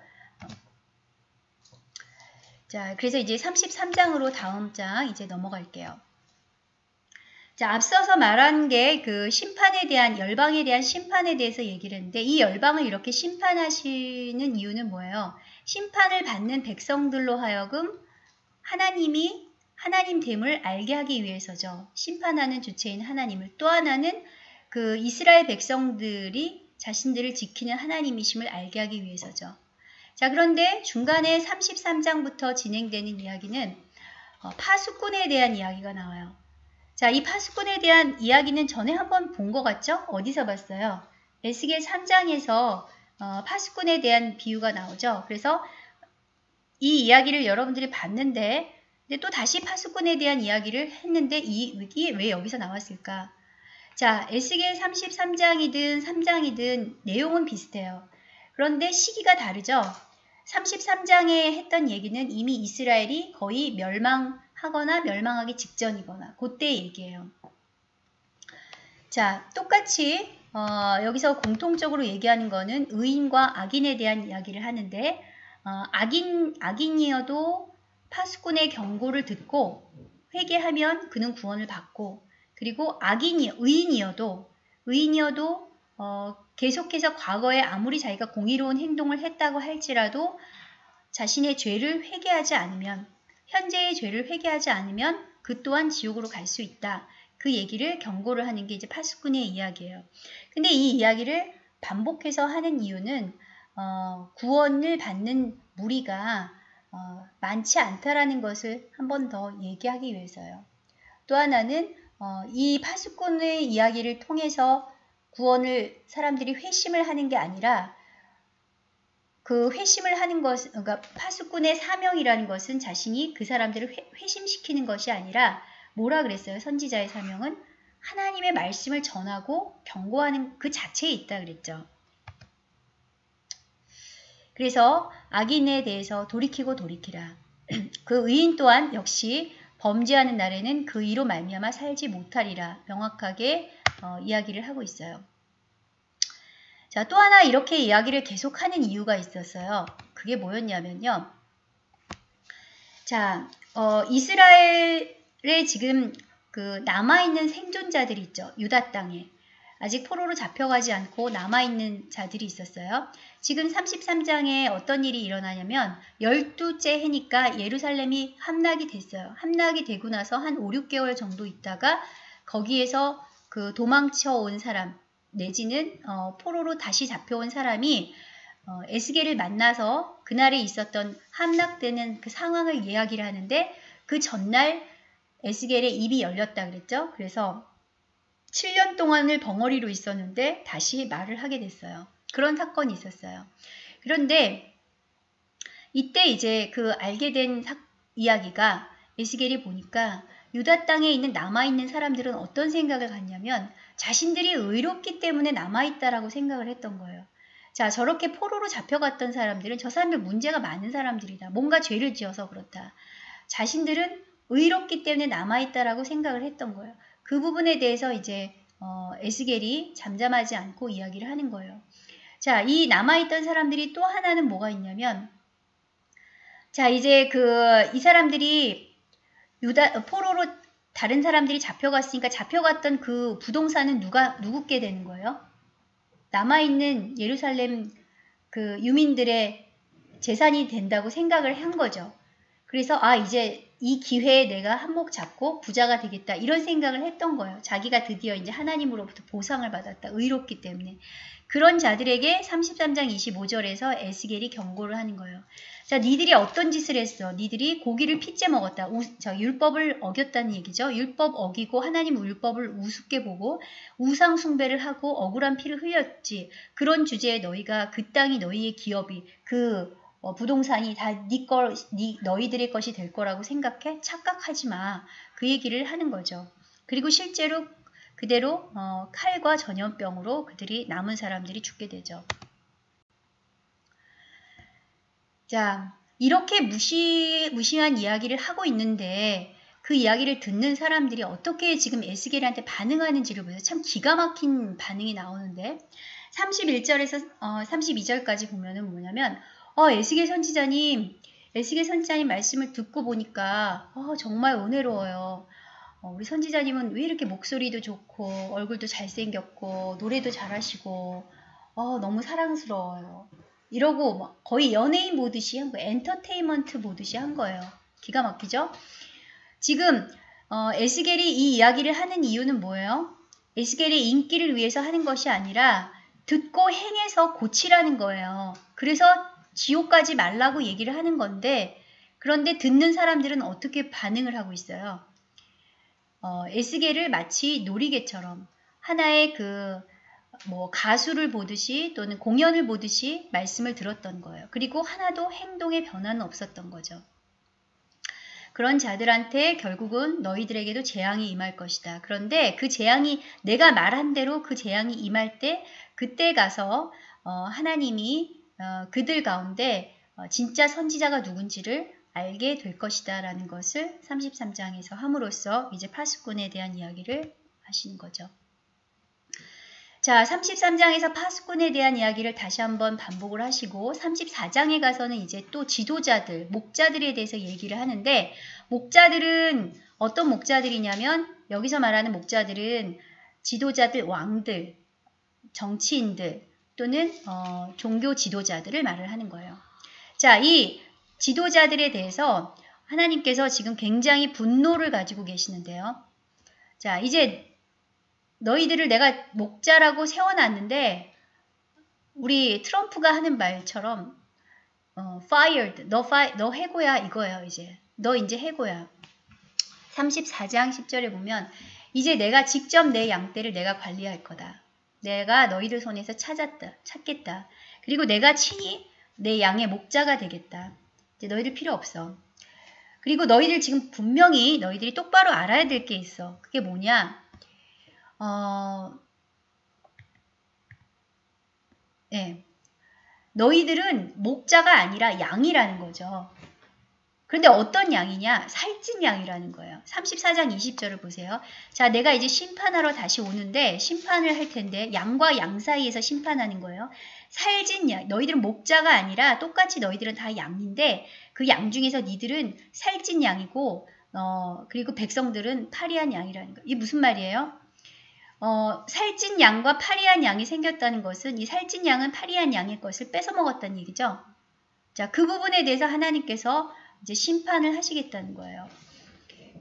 자, 그래서 이제 33장으로 다음 장 이제 넘어갈게요. 자, 앞서서 말한 게 그 심판에 대한 열방에 대한 심판에 대해서 얘기를 했는데 이 열방을 이렇게 심판하시는 이유는 뭐예요? 심판을 받는 백성들로 하여금 하나님이 하나님 됨을 알게 하기 위해서죠. 심판하는 주체인 하나님을 또 하나는 그 이스라엘 백성들이 자신들을 지키는 하나님이심을 알게 하기 위해서죠. 자, 그런데 중간에 33장부터 진행되는 이야기는 어, 파수꾼에 대한 이야기가 나와요. 자, 이 파수꾼에 대한 이야기는 전에 한번 본 것 같죠? 어디서 봤어요? 에스겔 3장에서 어, 파수꾼에 대한 비유가 나오죠. 그래서 이 이야기를 여러분들이 봤는데 근데 또 다시 파수꾼에 대한 이야기를 했는데 이 이게 왜 여기서 나왔을까? 자, 에스겔 33장이든 3장이든 내용은 비슷해요. 그런데 시기가 다르죠. 33장에 했던 얘기는 이미 이스라엘이 거의 멸망 하거나 멸망하기 직전이거나 그때 얘기예요. 자, 똑같이 어, 여기서 공통적으로 얘기하는 거는 의인과 악인에 대한 이야기를 하는데 어, 악인 악인이어도 파수꾼의 경고를 듣고 회개하면 그는 구원을 받고 그리고 악인이 의인이어도 의인이어도 어, 계속해서 과거에 아무리 자기가 공의로운 행동을 했다고 할지라도 자신의 죄를 회개하지 않으면 현재의 죄를 회개하지 않으면 그 또한 지옥으로 갈 수 있다. 그 얘기를 경고를 하는 게 이제 파수꾼의 이야기예요. 근데 이 이야기를 반복해서 하는 이유는 어, 구원을 받는 무리가 어, 많지 않다라는 것을 한 번 더 얘기하기 위해서요. 또 하나는 어, 이 파수꾼의 이야기를 통해서 구원을 사람들이 회심을 하는 게 아니라 그 회심을 하는 것, 그러니까 파수꾼의 사명이라는 것은 자신이 그 사람들을 회, 회심시키는 것이 아니라 뭐라 그랬어요? 선지자의 사명은 하나님의 말씀을 전하고 경고하는 그 자체에 있다 그랬죠. 그래서 악인에 대해서 돌이키고 돌이키라. 그 의인 또한 역시 범죄하는 날에는 그 이로 말미암아 살지 못하리라 명확하게 어, 이야기를 하고 있어요. 자, 또 하나 이렇게 이야기를 계속하는 이유가 있었어요. 그게 뭐였냐면요. 자, 어, 이스라엘에 지금 그 남아있는 생존자들이 있죠. 유다 땅에. 아직 포로로 잡혀가지 않고 남아있는 자들이 있었어요. 지금 33장에 어떤 일이 일어나냐면 12째 해니까 예루살렘이 함락이 됐어요. 함락이 되고 나서 한 5, 6개월 정도 있다가 거기에서 그 도망쳐 온 사람 내지는 어, 포로로 다시 잡혀온 사람이 어, 에스겔을 만나서 그날에 있었던 함락되는 그 상황을 이야기를 하는데 그 전날 에스겔의 입이 열렸다 그랬죠. 그래서 7년 동안을 벙어리로 있었는데 다시 말을 하게 됐어요. 그런 사건이 있었어요. 그런데 이때 이제 그 알게 된 사, 이야기가 에스겔이 보니까 유다 땅에 있는 남아있는 사람들은 어떤 생각을 갖냐면 자신들이 의롭기 때문에 남아있다라고 생각을 했던 거예요. 자, 저렇게 포로로 잡혀갔던 사람들은 저 사람들 문제가 많은 사람들이다. 뭔가 죄를 지어서 그렇다. 자신들은 의롭기 때문에 남아있다라고 생각을 했던 거예요. 그 부분에 대해서 이제 어, 에스겔이 잠잠하지 않고 이야기를 하는 거예요. 자, 이 남아있던 사람들이 또 하나는 뭐가 있냐면 자, 이제 그 이 사람들이 유다 포로로 다른 사람들이 잡혀갔으니까 잡혀갔던 그 부동산은 누가 누구께 되는 거예요? 남아 있는 예루살렘 그 유민들의 재산이 된다고 생각을 한 거죠. 그래서 아 이제 이 기회에 내가 한몫 잡고 부자가 되겠다 이런 생각을 했던 거예요. 자기가 드디어 이제 하나님으로부터 보상을 받았다. 의롭기 때문에. 그런 자들에게 33장 25절에서 에스겔이 경고를 하는 거예요. 자, 니들이 어떤 짓을 했어? 니들이 고기를 핏째 먹었다. 우, 자, 율법을 어겼다는 얘기죠. 율법 어기고 하나님 율법을 우습게 보고 우상 숭배를 하고 억울한 피를 흘렸지. 그런 주제에 너희가 그 땅이 너희의 기업이 그 어, 부동산이 다네 걸, 네, 너희들의 것이 될 거라고 생각해? 착각하지 마. 그 얘기를 하는 거죠. 그리고 실제로 그대로 어, 칼과 전염병으로 그들이 남은 사람들이 죽게 되죠. 자, 이렇게 무시, 무시한 이야기를 하고 있는데 그 이야기를 듣는 사람들이 어떻게 지금 에스겔한테 반응하는지를 보세요. 참 기가 막힌 반응이 나오는데 31절에서 어, 32절까지 보면은 뭐냐면 어, 에스겔 선지자님 에스겔 선지자님 말씀을 듣고 보니까 어, 정말 은혜로워요. 어, 우리 선지자님은 왜 이렇게 목소리도 좋고 얼굴도 잘생겼고 노래도 잘하시고 어, 너무 사랑스러워요. 이러고 막 거의 연예인 보듯이 한 거예요. 엔터테인먼트 보듯이 한 거예요. 기가 막히죠? 지금 어, 에스겔이 이 이야기를 하는 이유는 뭐예요? 에스겔의 인기를 위해서 하는 것이 아니라 듣고 행해서 고치라는 거예요. 그래서 지옥 가지 말라고 얘기를 하는 건데 그런데 듣는 사람들은 어떻게 반응을 하고 있어요? 어, 에스겔을 마치 놀이개처럼 하나의 그 뭐 가수를 보듯이 또는 공연을 보듯이 말씀을 들었던 거예요. 그리고 하나도 행동의 변화는 없었던 거죠. 그런 자들한테 결국은 너희들에게도 재앙이 임할 것이다. 그런데 그 재앙이 내가 말한 대로 그 재앙이 임할 때 그때 가서 어, 하나님이 어, 그들 가운데 어, 진짜 선지자가 누군지를 알게 될 것이다 라는 것을 33장에서 함으로써 이제 파수꾼에 대한 이야기를 하시는 거죠. 자, 33장에서 파수꾼에 대한 이야기를 다시 한번 반복을 하시고 34장에 가서는 이제 또 지도자들, 목자들에 대해서 얘기를 하는데 목자들은 어떤 목자들이냐면 여기서 말하는 목자들은 지도자들, 왕들, 정치인들 또는 어, 종교 지도자들을 말을 하는 거예요. 자, 이 지도자들에 대해서 하나님께서 지금 굉장히 분노를 가지고 계시는데요. 자, 이제 너희들을 내가 목자라고 세워놨는데 우리 트럼프가 하는 말처럼 어, fired, 너, fi, 너 해고야 이거예요 이제. 너 이제 해고야. 34장 10절에 보면 이제 내가 직접 내 양떼를 내가 관리할 거다. 내가 너희들 손에서 찾았다. 찾겠다. 그리고 내가 친히 내 양의 목자가 되겠다. 이제 너희들 필요 없어. 그리고 너희들 지금 분명히 너희들이 똑바로 알아야 될 게 있어. 그게 뭐냐? 어, 예. 너희들은 목자가 아니라 양이라는 거죠. 그런데 어떤 양이냐? 살찐 양이라는 거예요. 34장 20절을 보세요. 자, 내가 이제 심판하러 다시 오는데 심판을 할 텐데 양과 양 사이에서 심판하는 거예요. 살찐 양, 너희들은 목자가 아니라 똑같이 너희들은 다 양인데 그 양 중에서 니들은 살찐 양이고 어, 그리고 백성들은 파리한 양이라는 거예요. 이게 무슨 말이에요? 어, 살찐 양과 파리한 양이 생겼다는 것은 이 살찐 양은 파리한 양의 것을 뺏어 먹었다는 얘기죠. 자, 그 부분에 대해서 하나님께서 이제 심판을 하시겠다는 거예요.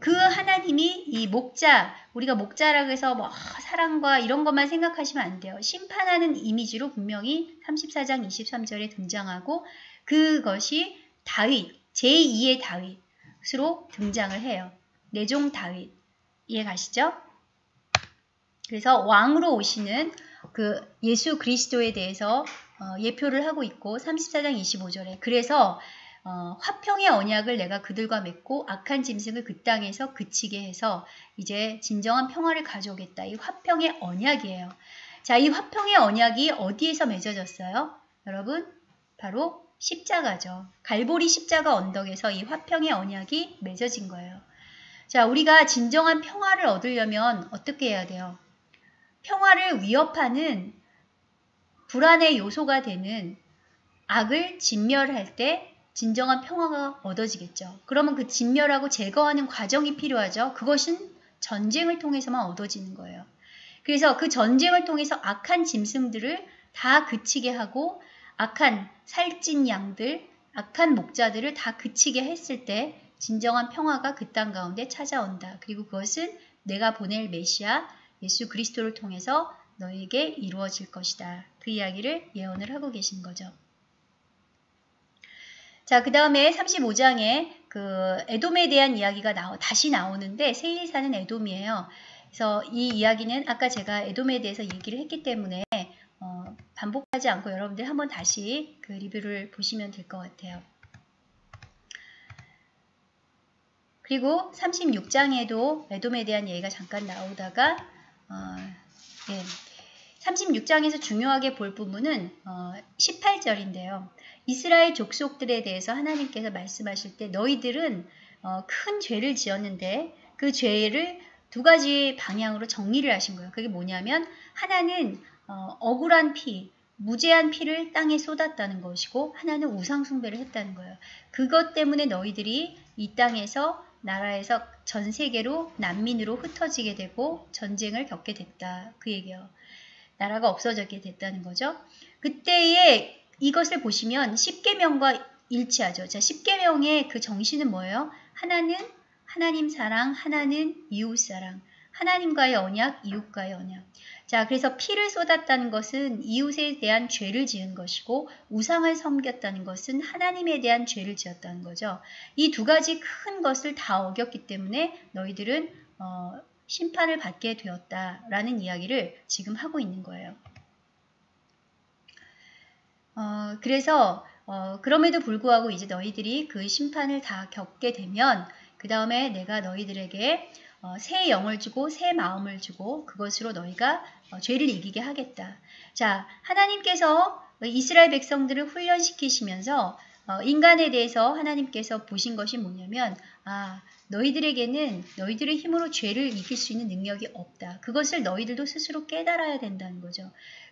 그 하나님이 이 목자, 우리가 목자라고 해서 뭐 아, 사랑과 이런 것만 생각하시면 안 돼요. 심판하는 이미지로 분명히 34장 23절에 등장하고 그것이 다윗, 제2의 다윗으로 등장을 해요. 내종 다윗. 이해 가시죠? 그래서 왕으로 오시는 그 예수 그리스도에 대해서 어, 예표를 하고 있고 34장 25절에 그래서 어, 화평의 언약을 내가 그들과 맺고 악한 짐승을 그 땅에서 그치게 해서 이제 진정한 평화를 가져오겠다. 이 화평의 언약이에요. 자, 이 화평의 언약이 어디에서 맺어졌어요? 여러분, 바로 십자가죠. 갈보리 십자가 언덕에서 이 화평의 언약이 맺어진 거예요. 자, 우리가 진정한 평화를 얻으려면 어떻게 해야 돼요? 평화를 위협하는 불안의 요소가 되는 악을 진멸할 때 진정한 평화가 얻어지겠죠. 그러면 그 진멸하고 제거하는 과정이 필요하죠. 그것은 전쟁을 통해서만 얻어지는 거예요. 그래서 그 전쟁을 통해서 악한 짐승들을 다 그치게 하고 악한 살찐 양들, 악한 목자들을 다 그치게 했을 때 진정한 평화가 그 땅 가운데 찾아온다. 그리고 그것은 내가 보낼 메시아 예수 그리스도를 통해서 너에게 이루어질 것이다. 그 이야기를 예언을 하고 계신 거죠. 자, 그 다음에 35장에 그 에돔에 대한 이야기가 나오, 다시 나오는데 세일 사는 에돔이에요. 그래서 이 이야기는 아까 제가 에돔에 대해서 얘기를 했기 때문에 어, 반복하지 않고 여러분들 한번 다시 그 리뷰를 보시면 될 것 같아요. 그리고 36장에도 에돔에 대한 얘기가 잠깐 나오다가 어, 예. 36장에서 중요하게 볼 부분은 어, 18절인데요. 이스라엘 족속들에 대해서 하나님께서 말씀하실 때 너희들은 어, 큰 죄를 지었는데 그 죄를 두 가지 방향으로 정리를 하신 거예요. 그게 뭐냐면 하나는 어, 억울한 피, 무죄한 피를 땅에 쏟았다는 것이고 하나는 우상 숭배를 했다는 거예요. 그것 때문에 너희들이 이 땅에서 나라에서 전 세계로 난민으로 흩어지게 되고 전쟁을 겪게 됐다. 그 얘기요. 나라가 없어졌게 됐다는 거죠. 그때에 이것을 보시면 10계명과 일치하죠. 자, 10계명의 그 정신은 뭐예요? 하나는 하나님 사랑, 하나는 이웃 사랑. 하나님과의 언약, 이웃과의 언약. 자, 그래서 피를 쏟았다는 것은 이웃에 대한 죄를 지은 것이고 우상을 섬겼다는 것은 하나님에 대한 죄를 지었다는 거죠. 이 두 가지 큰 것을 다 어겼기 때문에 너희들은 어, 심판을 받게 되었다라는 이야기를 지금 하고 있는 거예요. 어, 그래서 어, 그럼에도 불구하고 이제 너희들이 그 심판을 다 겪게 되면 그 다음에 내가 너희들에게 어, 새 영을 주고 새 마음을 주고 그것으로 너희가 어, 죄를 이기게 하겠다. 자, 하나님께서 이스라엘 백성들을 훈련시키시면서 어, 인간에 대해서 하나님께서 보신 것이 뭐냐면 아 너희들에게는 너희들의 힘으로 죄를 이길 수 있는 능력이 없다. 그것을 너희들도 스스로 깨달아야 된다는 거죠.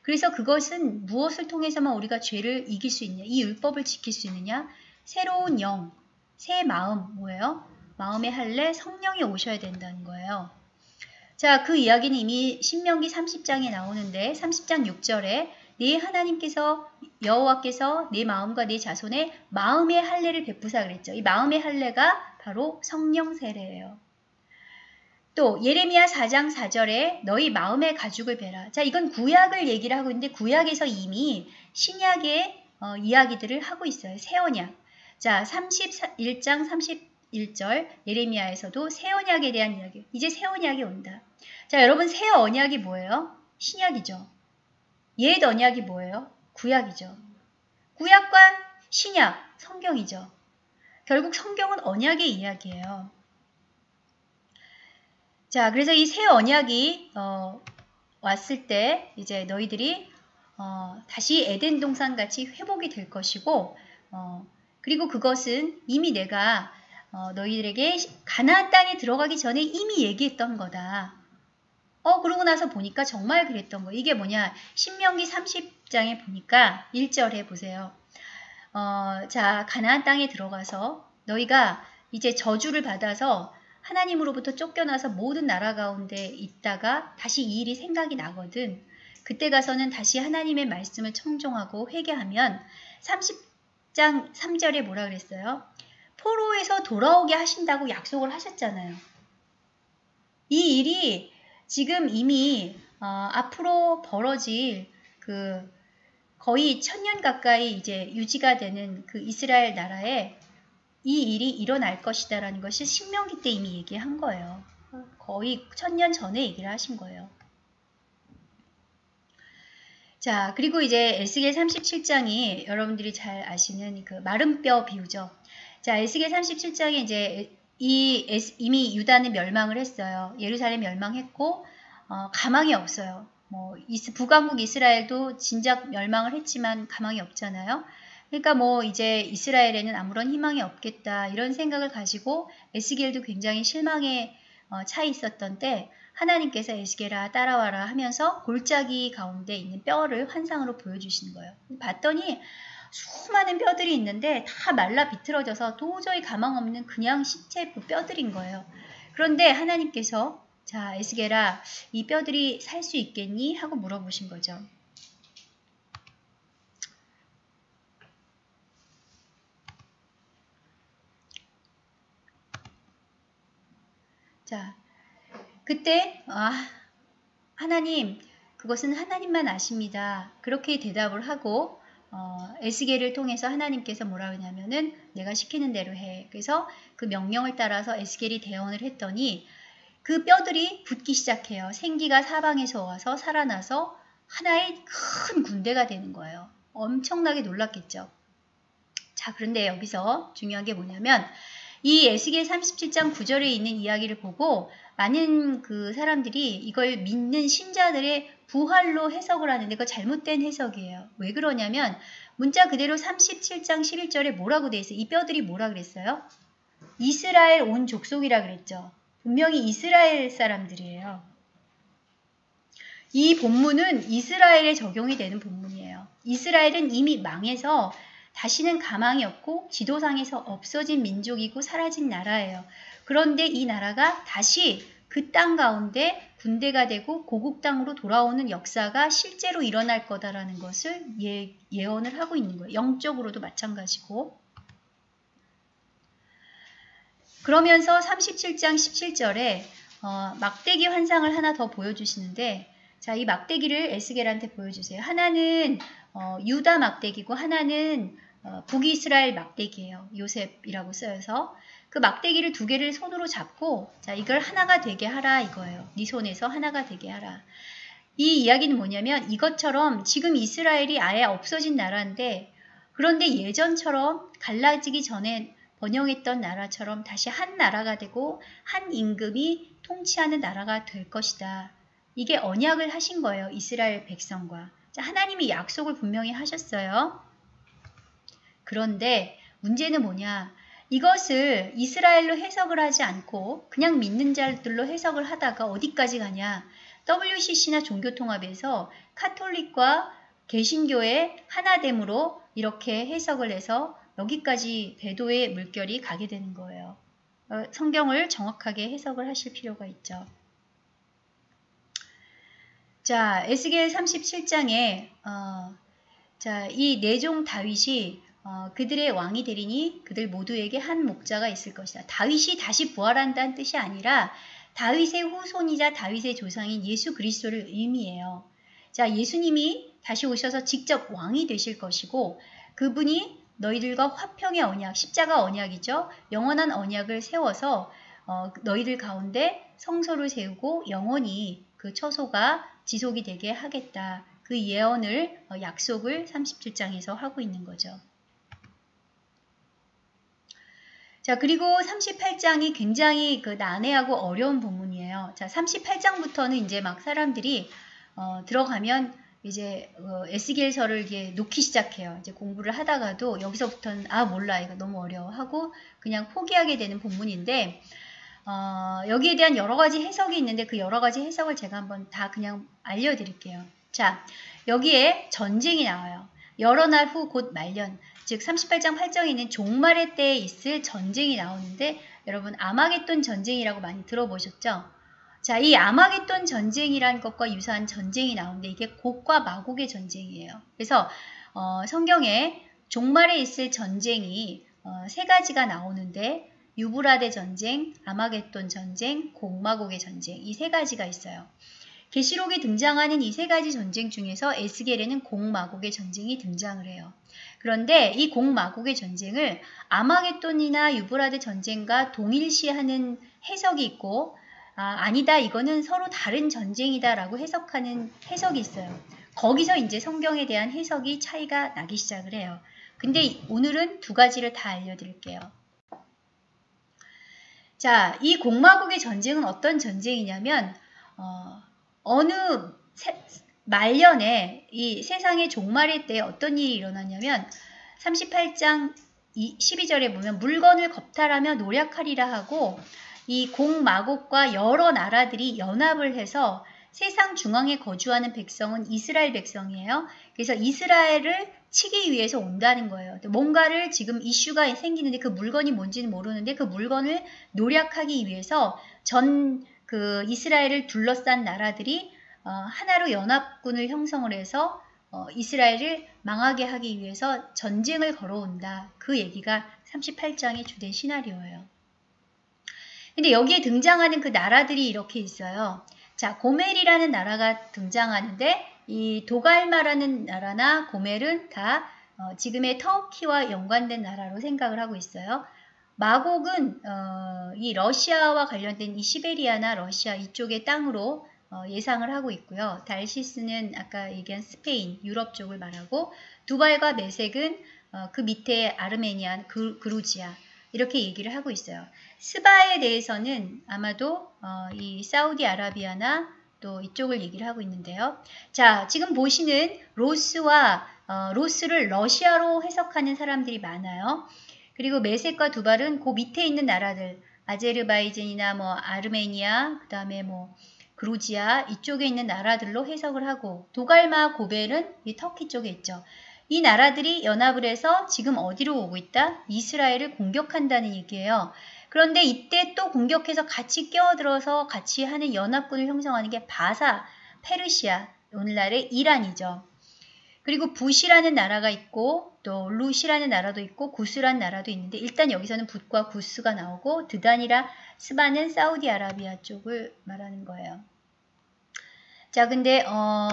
그래서 그것은 무엇을 통해서만 우리가 죄를 이길 수 있냐? 이 율법을 지킬 수 있느냐? 새로운 영, 새 마음 뭐예요? 마음의 할례 성령이 오셔야 된다는 거예요. 자, 그 이야기는 이미 신명기 30장에 나오는데 30장 6절에 네 하나님께서 여호와께서 네 마음과 네 자손의 마음의 할례를 베푸사 그랬죠. 이 마음의 할례가 바로 성령 세례예요. 또 예레미야 4장 4절에 너희 마음의 가죽을 베라. 자, 이건 구약을 얘기를 하고 있는데 구약에서 이미 신약의 어, 이야기들을 하고 있어요. 새 언약. 자, 31장 31절 예레미야에서도 새 언약에 대한 이야기. 이제 새 언약이 온다. 자, 여러분 새 언약이 뭐예요? 신약이죠. 옛 언약이 뭐예요? 구약이죠. 구약과 신약, 성경이죠. 결국 성경은 언약의 이야기예요. 자, 그래서 이 새 언약이 어, 왔을 때 이제 너희들이 어, 다시 에덴 동산 같이 회복이 될 것이고 어, 그리고 그것은 이미 내가 어, 너희들에게 가나안 땅에 들어가기 전에 이미 얘기했던 거다. 어 그러고 나서 보니까 정말 그랬던 거. 이게 뭐냐? 신명기 30장에 보니까 1절에 보세요. 어, 자 가나안 땅에 들어가서 너희가 이제 저주를 받아서 하나님으로부터 쫓겨나서 모든 나라 가운데 있다가 다시 이 일이 생각이 나거든. 그때 가서는 다시 하나님의 말씀을 청종하고 회개하면 30장 3절에 뭐라 그랬어요? 포로에서 돌아오게 하신다고 약속을 하셨잖아요. 이 일이 지금 이미 어, 앞으로 벌어질 그 거의 천년 가까이 이제 유지가 되는 그 이스라엘 나라에 이 일이 일어날 것이다 라는 것이 신명기 때 이미 얘기한 거예요. 거의 천년 전에 얘기를 하신 거예요. 자, 그리고 이제 에스겔 37장이 여러분들이 잘 아시는 그 마른 뼈 비유죠. 자, 에스겔 37장에 이제 이 이미 유다는 멸망을 했어요. 예루살렘 멸망했고 어, 가망이 없어요. 뭐 이스, 북왕국 이스라엘도 진작 멸망을 했지만 가망이 없잖아요. 그러니까 뭐 이제 이스라엘에는 아무런 희망이 없겠다 이런 생각을 가지고 에스겔도 굉장히 실망에 어, 차 있었던 때 하나님께서 에스겔아 따라와라 하면서 골짜기 가운데 있는 뼈를 환상으로 보여주시는 거예요. 봤더니 수많은 뼈들이 있는데 다 말라 비틀어져서 도저히 가망 없는 그냥 시체 그 뼈들인 거예요. 그런데 하나님께서 자 에스겔아 이 뼈들이 살 수 있겠니? 하고 물어보신 거죠. 자, 그때 아, 하나님 그것은 하나님만 아십니다. 그렇게 대답을 하고 어, 에스겔을 통해서 하나님께서 뭐라 그러냐면은 내가 시키는 대로 해. 그래서 그 명령을 따라서 에스겔이 대언을 했더니 그 뼈들이 붙기 시작해요. 생기가 사방에서 와서 살아나서 하나의 큰 군대가 되는 거예요. 엄청나게 놀랐겠죠. 자, 그런데 여기서 중요한 게 뭐냐면 이 에스겔 37장 9절에 있는 이야기를 보고 많은 그 사람들이 이걸 믿는 신자들의 부활로 해석을 하는데 그거 잘못된 해석이에요. 왜 그러냐면 문자 그대로 37장 11절에 뭐라고 돼 있어요? 이 뼈들이 뭐라 그랬어요? 이스라엘 온 족속이라 그랬죠. 분명히 이스라엘 사람들이에요. 이 본문은 이스라엘에 적용이 되는 본문이에요. 이스라엘은 이미 망해서 다시는 가망이 없고 지도상에서 없어진 민족이고 사라진 나라예요. 그런데 이 나라가 다시 그 땅 가운데 군대가 되고 고국 땅으로 돌아오는 역사가 실제로 일어날 거다라는 것을 예, 예언을 하고 있는 거예요. 영적으로도 마찬가지고. 그러면서 37장 17절에 어, 막대기 환상을 하나 더 보여주시는데 자, 이 막대기를 에스겔한테 보여주세요. 하나는 어, 유다 막대기고 하나는 어, 북이스라엘 막대기예요. 요셉이라고 쓰여서 그 막대기를 두 개를 손으로 잡고 자 이걸 하나가 되게 하라 이거예요. 네 손에서 하나가 되게 하라. 이 이야기는 뭐냐면 이것처럼 지금 이스라엘이 아예 없어진 나라인데 그런데 예전처럼 갈라지기 전에 번영했던 나라처럼 다시 한 나라가 되고 한 임금이 통치하는 나라가 될 것이다. 이게 언약을 하신 거예요. 이스라엘 백성과. 자, 하나님이 약속을 분명히 하셨어요. 그런데 문제는 뭐냐? 이것을 이스라엘로 해석을 하지 않고 그냥 믿는 자들로 해석을 하다가 어디까지 가냐? WCC나 종교통합에서 카톨릭과 개신교의 하나됨으로 이렇게 해석을 해서 여기까지 배도의 물결이 가게 되는 거예요. 어, 성경을 정확하게 해석을 하실 필요가 있죠. 자, 에스겔 37장에 어, 자, 이 내종 다윗이 어, 그들의 왕이 되리니 그들 모두에게 한 목자가 있을 것이다. 다윗이 다시 부활한다는 뜻이 아니라 다윗의 후손이자 다윗의 조상인 예수 그리스도를 의미해요. 자, 예수님이 다시 오셔서 직접 왕이 되실 것이고 그분이 너희들과 화평의 언약, 십자가 언약이죠. 영원한 언약을 세워서 어, 너희들 가운데 성소를 세우고 영원히 그 처소가 지속이 되게 하겠다. 그 예언을 어, 약속을 37장에서 하고 있는 거죠. 자, 그리고 38장이 굉장히 그 난해하고 어려운 부분이에요. 자, 38장부터는 이제 막 사람들이 어, 들어가면 이제 어, 에스겔서를 이제 놓기 시작해요. 이제 공부를 하다가도 여기서부터는 아 몰라 이거 너무 어려워 하고 그냥 포기하게 되는 본문인데 어, 여기에 대한 여러 가지 해석이 있는데 그 여러 가지 해석을 제가 한번 다 그냥 알려드릴게요. 자 여기에 전쟁이 나와요. 여러 날 후 곧 말년 즉 38장 8장에 있는 종말의 때에 있을 전쟁이 나오는데 여러분 아마겟돈 전쟁이라고 많이 들어보셨죠? 자, 이 아마겟돈 전쟁이란 것과 유사한 전쟁이 나오는데 이게 곡과 마곡의 전쟁이에요. 그래서 어, 성경에 종말에 있을 전쟁이 어, 세 가지가 나오는데 유브라데 전쟁, 아마겟돈 전쟁, 곡마곡의 전쟁 이 세 가지가 있어요. 계시록에 등장하는 이 세 가지 전쟁 중에서 에스겔에는 곡마곡의 전쟁이 등장을 해요. 그런데 이 곡마곡의 전쟁을 아마겟돈이나 유브라데 전쟁과 동일시하는 해석이 있고 아, 아니다 이거는 서로 다른 전쟁이다라고 해석하는 해석이 있어요. 거기서 이제 성경에 대한 해석이 차이가 나기 시작을 해요. 근데 오늘은 두 가지를 다 알려드릴게요. 자, 이 공마국의 전쟁은 어떤 전쟁이냐면 어, 어느 세, 말년에 이 세상의 종말의 때 어떤 일이 일어났냐면 38장 12절에 보면 물건을 겁탈하며 노력하리라 하고 이 공마곡과 여러 나라들이 연합을 해서 세상 중앙에 거주하는 백성은 이스라엘 백성이에요. 그래서 이스라엘을 치기 위해서 온다는 거예요. 뭔가를 지금 이슈가 생기는데 그 물건이 뭔지는 모르는데 그 물건을 노력하기 위해서 전 그 이스라엘을 둘러싼 나라들이 어, 하나로 연합군을 형성을 해서 어, 이스라엘을 망하게 하기 위해서 전쟁을 걸어온다. 그 얘기가 38장의 주된 시나리오예요. 근데 여기에 등장하는 그 나라들이 이렇게 있어요. 자, 고멜이라는 나라가 등장하는데 이 도갈마라는 나라나 고멜은 다 어, 지금의 터키와 연관된 나라로 생각을 하고 있어요. 마곡은 어, 이 러시아와 관련된 이 시베리아나 러시아 이쪽의 땅으로 어, 예상을 하고 있고요. 달시스는 아까 얘기한 스페인, 유럽 쪽을 말하고 두발과 메색은 어, 그 밑에 아르메니아, 그, 그루지아 이렇게 얘기를 하고 있어요. 스바에 대해서는 아마도 어, 이 사우디아라비아나 또 이쪽을 얘기를 하고 있는데요. 자, 지금 보시는 로스와 어, 로스를 러시아로 해석하는 사람들이 많아요. 그리고 메색과 두발은 그 밑에 있는 나라들, 아제르바이젠이나 뭐 아르메니아, 그 다음에 뭐 그루지아 이쪽에 있는 나라들로 해석을 하고 도갈마 고벨은 이 터키 쪽에 있죠. 이 나라들이 연합을 해서 지금 어디로 오고 있다? 이스라엘을 공격한다는 얘기예요. 그런데 이때 또 공격해서 같이 끼어들어서 같이 하는 연합군을 형성하는 게 바사, 페르시아, 오늘날의 이란이죠. 그리고 붓이라는 나라가 있고 또 루시라는 나라도 있고 구스라는 나라도 있는데 일단 여기서는 붓과 구스가 나오고 드단이라 스바는 사우디아라비아 쪽을 말하는 거예요. 자 근데 어,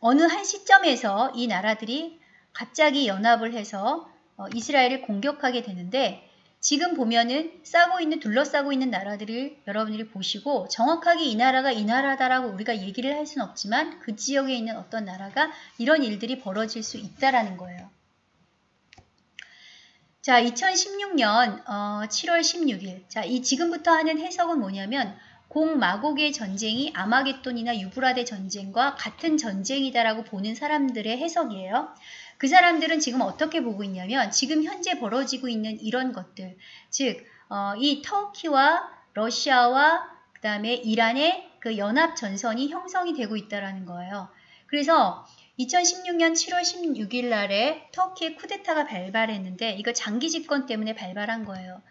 어느 한 시점에서 이 나라들이 갑자기 연합을 해서 어, 이스라엘을 공격하게 되는데 지금 보면은 싸고 있는 둘러싸고 있는 나라들을 여러분들이 보시고 정확하게 이 나라가 이 나라다라고 우리가 얘기를 할 수는 없지만 그 지역에 있는 어떤 나라가 이런 일들이 벌어질 수 있다라는 거예요. 자, 2016년 어, 7월 16일. 자, 이 지금부터 하는 해석은 뭐냐면 공마곡의 전쟁이 아마겟돈이나 유브라데 전쟁과 같은 전쟁이다라고 보는 사람들의 해석이에요. 그 사람들은 지금 어떻게 보고 있냐면 지금 현재 벌어지고 있는 이런 것들, 즉, 어, 이 터키와 러시아와 그 다음에 이란의 그 연합 전선이 형성이 되고 있다라는 거예요. 그래서 2016년 7월 16일 날에 터키의 쿠데타가 발발했는데 이거 장기 집권 때문에 발발한 거예요.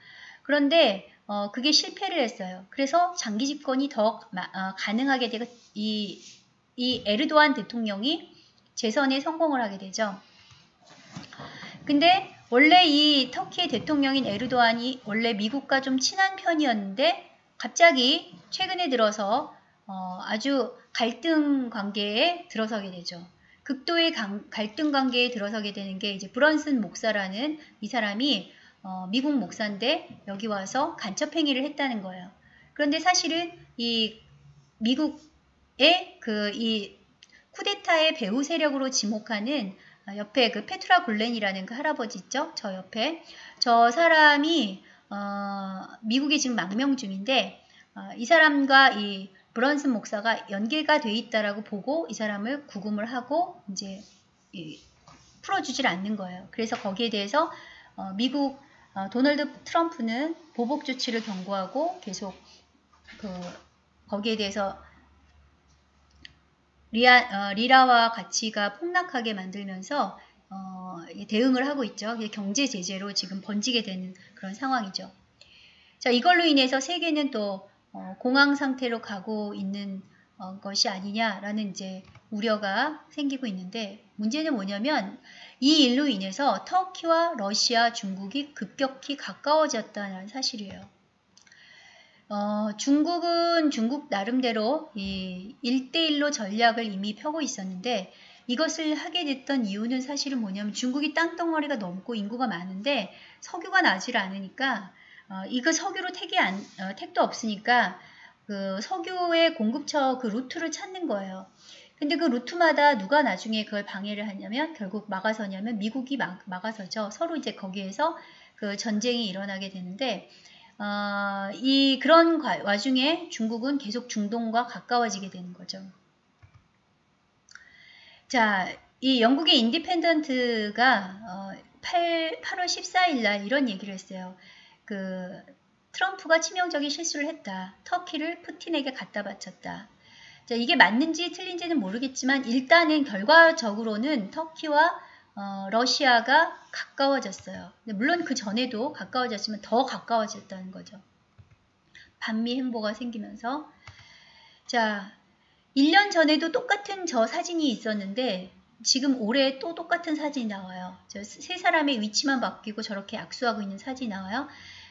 그런데 어, 그게 실패를 했어요. 그래서 장기 집권이 더 어, 가능하게 되고 이, 이 에르도안 대통령이 재선에 성공을 하게 되죠. 근데 원래 이 터키의 대통령인 에르도안이 원래 미국과 좀 친한 편이었는데 갑자기 최근에 들어서 어, 아주 갈등 관계에 들어서게 되죠. 극도의 강, 갈등 관계에 들어서게 되는 게 이제 브런슨 목사라는 이 사람이 어, 미국 목사인데 여기 와서 간첩 행위를 했다는 거예요. 그런데 사실은 이 미국의 그 이 쿠데타의 배후 세력으로 지목하는 옆에 그 페트라 골렌이라는 그 할아버지 있죠? 저 옆에 저 사람이 어, 미국에 지금 망명 중인데 어, 이 사람과 이 브런슨 목사가 연계가 돼 있다라고 보고 이 사람을 구금을 하고 이제 풀어주질 않는 거예요. 그래서 거기에 대해서 어, 미국 어, 도널드 트럼프는 보복 조치를 경고하고 계속 그 거기에 대해서 리아, 어, 리라와 가치가 폭락하게 만들면서 어, 대응을 하고 있죠. 경제 제재로 지금 번지게 되는 그런 상황이죠. 자, 이걸로 인해서 세계는 또 어, 공황 상태로 가고 있는 어, 것이 아니냐라는 이제 우려가 생기고 있는데 문제는 뭐냐면 이 일로 인해서 터키와 러시아, 중국이 급격히 가까워졌다는 사실이에요. 어, 중국은 중국 나름대로 이 1대1로 전략을 이미 펴고 있었는데 이것을 하게 됐던 이유는 사실은 뭐냐면 중국이 땅덩어리가 넘고 인구가 많은데 석유가 나질 않으니까 어, 이거 석유로 택이 안, 어, 택도 없으니까 그 석유의 공급처 그 루트를 찾는 거예요. 근데 그 루트마다 누가 나중에 그걸 방해를 하냐면 결국 막아서냐면 미국이 막, 막아서죠. 서로 이제 거기에서 그 전쟁이 일어나게 되는데 어, 이 그런 와중에 중국은 계속 중동과 가까워지게 되는 거죠. 자, 이 영국의 Independent가 어, 8, 8월 14일 날 이런 얘기를 했어요. 그 트럼프가 치명적인 실수를 했다. 터키를 푸틴에게 갖다 바쳤다. 자, 이게 맞는지 틀린지는 모르겠지만 일단은 결과적으로는 터키와 어, 러시아가 가까워졌어요. 물론 그 전에도 가까워졌지만 더 가까워졌다는 거죠. 반미 행보가 생기면서 자 1년 전에도 똑같은 저 사진이 있었는데 지금 올해 또 똑같은 사진이 나와요. 세 사람의 위치만 바뀌고 저렇게 악수하고 있는 사진이 나와요.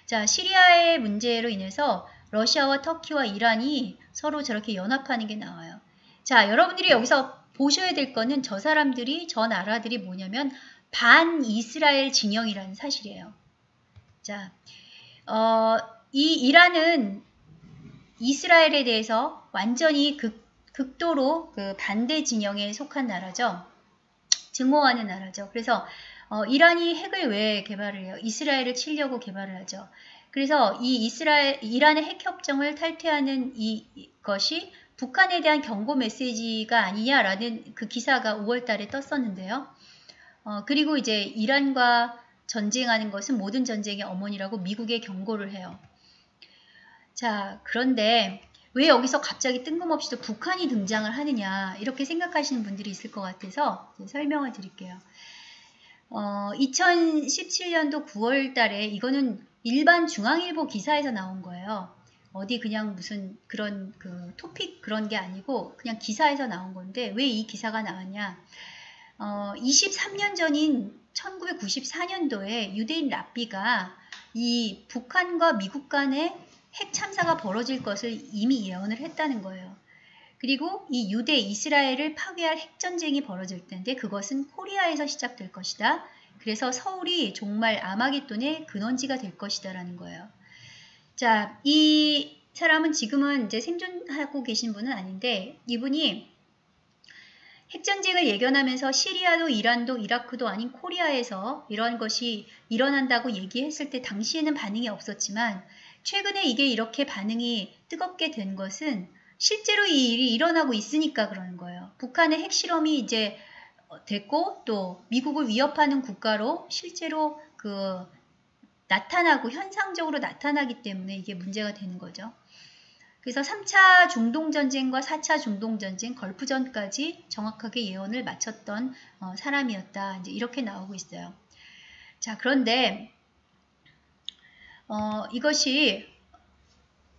자 시리아의 문제로 인해서 러시아와 터키와 이란이 서로 저렇게 연합하는 게 나와요. 자, 여러분들이 여기서 보셔야 될 거는 저 사람들이, 저 나라들이 뭐냐면 반 이스라엘 진영이라는 사실이에요. 자, 어, 이 이란은 이스라엘에 대해서 완전히 극, 극도로 그 반대 진영에 속한 나라죠. 증오하는 나라죠. 그래서 어, 이란이 핵을 왜 개발을 해요? 이스라엘을 치려고 개발을 하죠. 그래서 이 이스라엘, 이란의 핵 협정을 탈퇴하는 이, 것이 북한에 대한 경고 메시지가 아니냐라는 그 기사가 5월 달에 떴었는데요. 어, 그리고 이제 이란과 전쟁하는 것은 모든 전쟁의 어머니라고 미국에 경고를 해요. 자, 그런데 왜 여기서 갑자기 뜬금없이 도 북한이 등장을 하느냐 이렇게 생각하시는 분들이 있을 것 같아서 설명을 드릴게요. 어, 2017년도 9월 달에 이거는 일반 중앙일보 기사에서 나온 거예요. 어디 그냥 무슨 그런 그 토픽 그런 게 아니고 그냥 기사에서 나온 건데 왜 이 기사가 나왔냐? 어, 23년 전인 1994년도에 유대인 랍비가 이 북한과 미국 간의 핵 참사가 벌어질 것을 이미 예언을 했다는 거예요. 그리고 이 유대 이스라엘을 파괴할 핵전쟁이 벌어질 텐데 그것은 코리아에서 시작될 것이다. 그래서 서울이 정말 아마겟돈의 근원지가 될 것이다라는 거예요. 자, 이 사람은 지금은 이제 생존하고 계신 분은 아닌데 이분이 핵전쟁을 예견하면서 시리아도 이란도 이라크도 아닌 코리아에서 이런 것이 일어난다고 얘기했을 때 당시에는 반응이 없었지만 최근에 이게 이렇게 반응이 뜨겁게 된 것은 실제로 이 일이 일어나고 있으니까 그러는 거예요. 북한의 핵실험이 이제 됐고 또 미국을 위협하는 국가로 실제로 그 나타나고 현상적으로 나타나기 때문에 이게 문제가 되는 거죠. 그래서 3차 중동전쟁과 4차 중동전쟁, 걸프전까지 정확하게 예언을 마쳤던 어, 사람이었다. 이제 이렇게 나오고 있어요. 자, 그런데 어, 이것이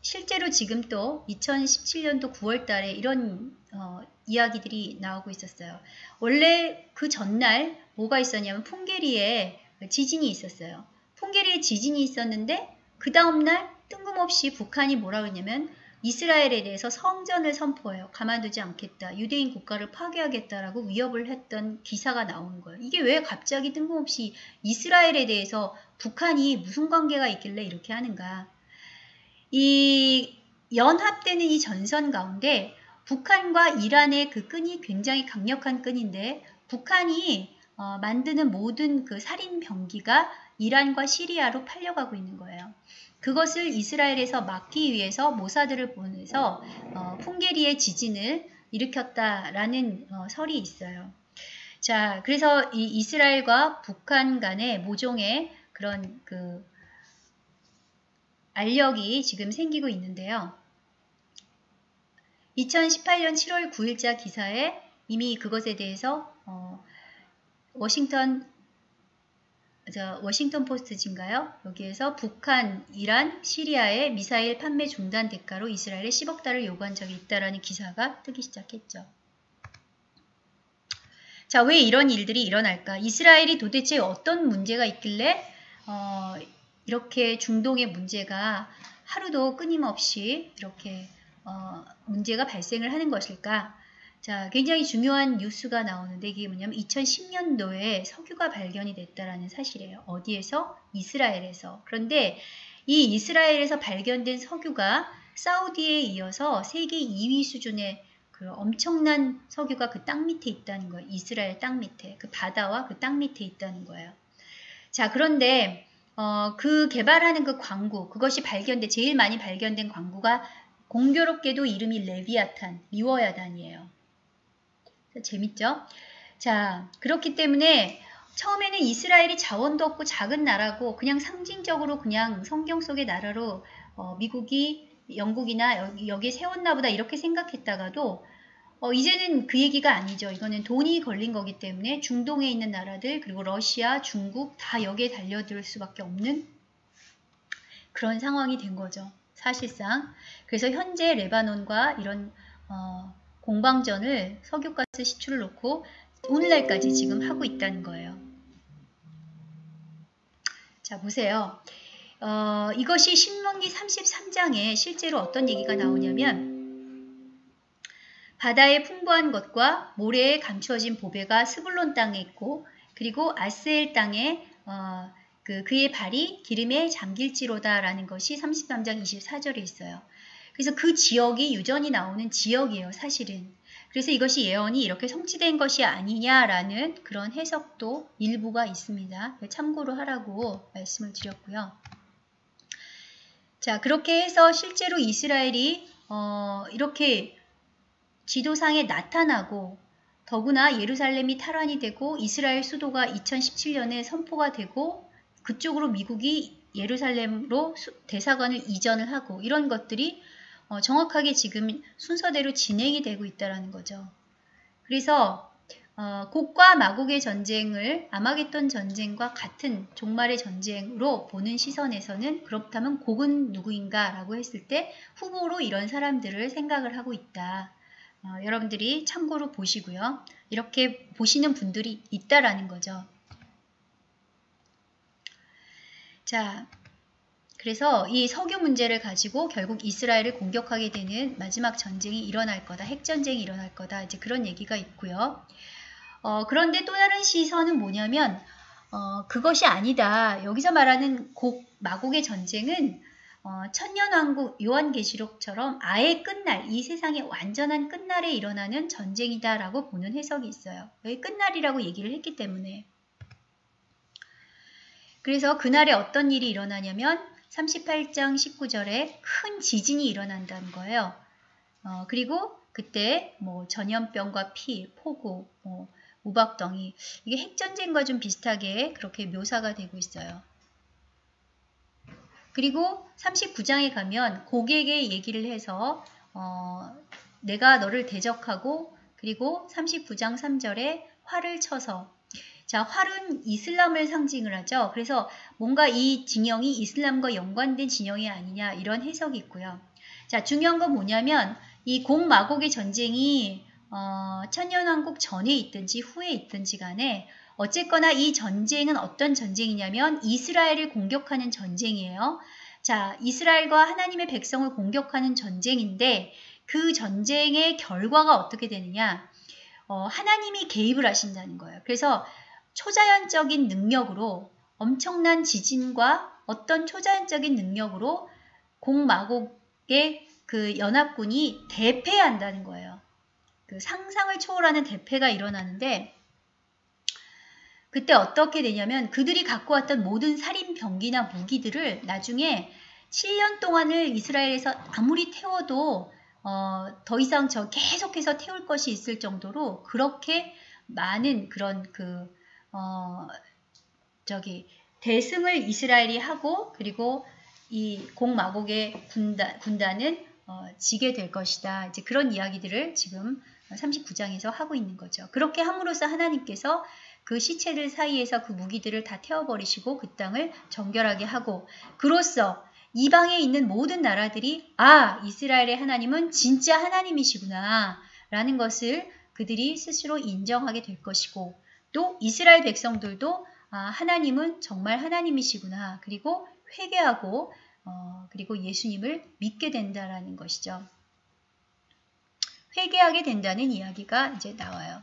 실제로 지금 또 2017년도 9월 달에 이런 어, 이야기들이 나오고 있었어요. 원래 그 전날 뭐가 있었냐면 풍계리에 지진이 있었어요. 풍계리에 지진이 있었는데 그 다음날 뜬금없이 북한이 뭐라 그러냐면 이스라엘에 대해서 성전을 선포해요. 가만두지 않겠다. 유대인 국가를 파괴하겠다라고 위협을 했던 기사가 나오는 거예요. 이게 왜 갑자기 뜬금없이 이스라엘에 대해서 북한이 무슨 관계가 있길래 이렇게 하는가. 이 연합되는 이 전선 가운데 북한과 이란의 그 끈이 굉장히 강력한 끈인데 북한이 어, 만드는 모든 그 살인 병기가 이란과 시리아로 팔려가고 있는 거예요. 그것을 이스라엘에서 막기 위해서 모사들을 보내서 어, 풍계리의 지진을 일으켰다라는 어, 설이 있어요. 자, 그래서 이 이스라엘과 북한 간의 모종의 그런 그 알력이 지금 생기고 있는데요. 2018년 7월 9일자 기사에 이미 그것에 대해서 어, 워싱턴 저 워싱턴 포스트인가요? 여기에서 북한, 이란, 시리아의 미사일 판매 중단 대가로 이스라엘에 10억 달러를 요구한 적이 있다라는 기사가 뜨기 시작했죠. 자, 왜 이런 일들이 일어날까? 이스라엘이 도대체 어떤 문제가 있길래 어, 이렇게 중동의 문제가 하루도 끊임없이 이렇게 어, 문제가 발생을 하는 것일까? 자, 굉장히 중요한 뉴스가 나오는데 이게 뭐냐면 2010년도에 석유가 발견이 됐다라는 사실이에요. 어디에서? 이스라엘에서. 그런데 이 이스라엘에서 발견된 석유가 사우디에 이어서 세계 2위 수준의 그 엄청난 석유가 그 땅 밑에 있다는 거예요. 이스라엘 땅 밑에. 그 바다와 그 땅 밑에 있다는 거예요. 자, 그런데 어, 그 개발하는 그 광구, 그것이 발견돼 제일 많이 발견된 광구가 공교롭게도 이름이 레비아탄, 리워야단이에요. 재밌죠? 자, 그렇기 때문에 처음에는 이스라엘이 자원도 없고 작은 나라고 그냥 상징적으로 그냥 성경 속의 나라로 어, 미국이 영국이나 여기, 여기에 세웠나 보다 이렇게 생각했다가도 어, 이제는 그 얘기가 아니죠. 이거는 돈이 걸린 거기 때문에 중동에 있는 나라들 그리고 러시아, 중국 다 여기에 달려들 수밖에 없는 그런 상황이 된 거죠. 사실상. 그래서 현재 레바논과 이런 어, 공방전을 석유가스 시추를 놓고 오늘날까지 지금 하고 있다는 거예요. 자 보세요. 어, 이것이 신명기 33장에 실제로 어떤 얘기가 나오냐면 바다의 풍부한 것과 모래에 감추어진 보배가 스불론 땅에 있고 그리고 아스엘 땅에 어, 그, 그의 발이 기름에 잠길지로다라는 것이 33장 24절에 있어요. 그래서 그 지역이 유전이 나오는 지역이에요, 사실은. 그래서 이것이 예언이 이렇게 성취된 것이 아니냐라는 그런 해석도 일부가 있습니다. 참고로 하라고 말씀을 드렸고요. 자, 그렇게 해서 실제로 이스라엘이 어, 이렇게 지도상에 나타나고 더구나 예루살렘이 탈환이 되고 이스라엘 수도가 2017년에 선포가 되고 그쪽으로 미국이 예루살렘으로 대사관을 이전을 하고 이런 것들이 어, 정확하게 지금 순서대로 진행이 되고 있다는 거죠. 그래서 어, 곡과 마곡의 전쟁을 아마겟돈 전쟁과 같은 종말의 전쟁으로 보는 시선에서는 그렇다면 곡은 누구인가 라고 했을 때 후보로 이런 사람들을 생각을 하고 있다. 어, 여러분들이 참고로 보시고요. 이렇게 보시는 분들이 있다라는 거죠. 자, 그래서 이 석유 문제를 가지고 결국 이스라엘을 공격하게 되는 마지막 전쟁이 일어날 거다. 핵전쟁이 일어날 거다. 이제 그런 얘기가 있고요. 어, 그런데 또 다른 시선은 뭐냐면 어, 그것이 아니다. 여기서 말하는 곡, 마곡의 전쟁은 어, 천년왕국 요한계시록처럼 아예 끝날, 이 세상의 완전한 끝날에 일어나는 전쟁이다라고 보는 해석이 있어요. 여기 끝날이라고 얘기를 했기 때문에. 그래서 그날에 어떤 일이 일어나냐면 38장 19절에 큰 지진이 일어난다는 거예요. 어, 그리고 그때 뭐 전염병과 피, 폭우, 뭐 우박덩이 이게 핵전쟁과 좀 비슷하게 그렇게 묘사가 되고 있어요. 그리고 39장에 가면 고객의 얘기를 해서 어, 내가 너를 대적하고 그리고 39장 3절에 활을 쳐서 자, 활은 이슬람을 상징을 하죠. 그래서 뭔가 이 진영이 이슬람과 연관된 진영이 아니냐 이런 해석이 있고요. 자, 중요한 건 뭐냐면 이 공마곡의 전쟁이 어, 천년왕국 전에 있든지 후에 있든지 간에 어쨌거나 이 전쟁은 어떤 전쟁이냐면 이스라엘을 공격하는 전쟁이에요. 자, 이스라엘과 하나님의 백성을 공격하는 전쟁인데 그 전쟁의 결과가 어떻게 되느냐? 어, 하나님이 개입을 하신다는 거예요. 그래서 초자연적인 능력으로 엄청난 지진과 어떤 초자연적인 능력으로 공마곡의 그 연합군이 대패한다는 거예요. 그 상상을 초월하는 대패가 일어나는데 그때 어떻게 되냐면 그들이 갖고 왔던 모든 살인 병기나 무기들을 나중에 7년 동안을 이스라엘에서 아무리 태워도 어, 더 이상 저 계속해서 태울 것이 있을 정도로 그렇게 많은 그런 그 어, 저기 대승을 이스라엘이 하고 그리고 이 공마곡의 군단, 군단은 어, 지게 될 것이다. 이제 그런 이야기들을 지금 39장에서 하고 있는 거죠. 그렇게 함으로써 하나님께서 그 시체들 사이에서 그 무기들을 다 태워버리시고 그 땅을 정결하게 하고 그로써 이방에 있는 모든 나라들이 아 이스라엘의 하나님은 진짜 하나님이시구나 라는 것을 그들이 스스로 인정하게 될 것이고 또 이스라엘 백성들도 아, 하나님은 정말 하나님이시구나 그리고 회개하고 어, 그리고 예수님을 믿게 된다라는 것이죠. 회개하게 된다는 이야기가 이제 나와요.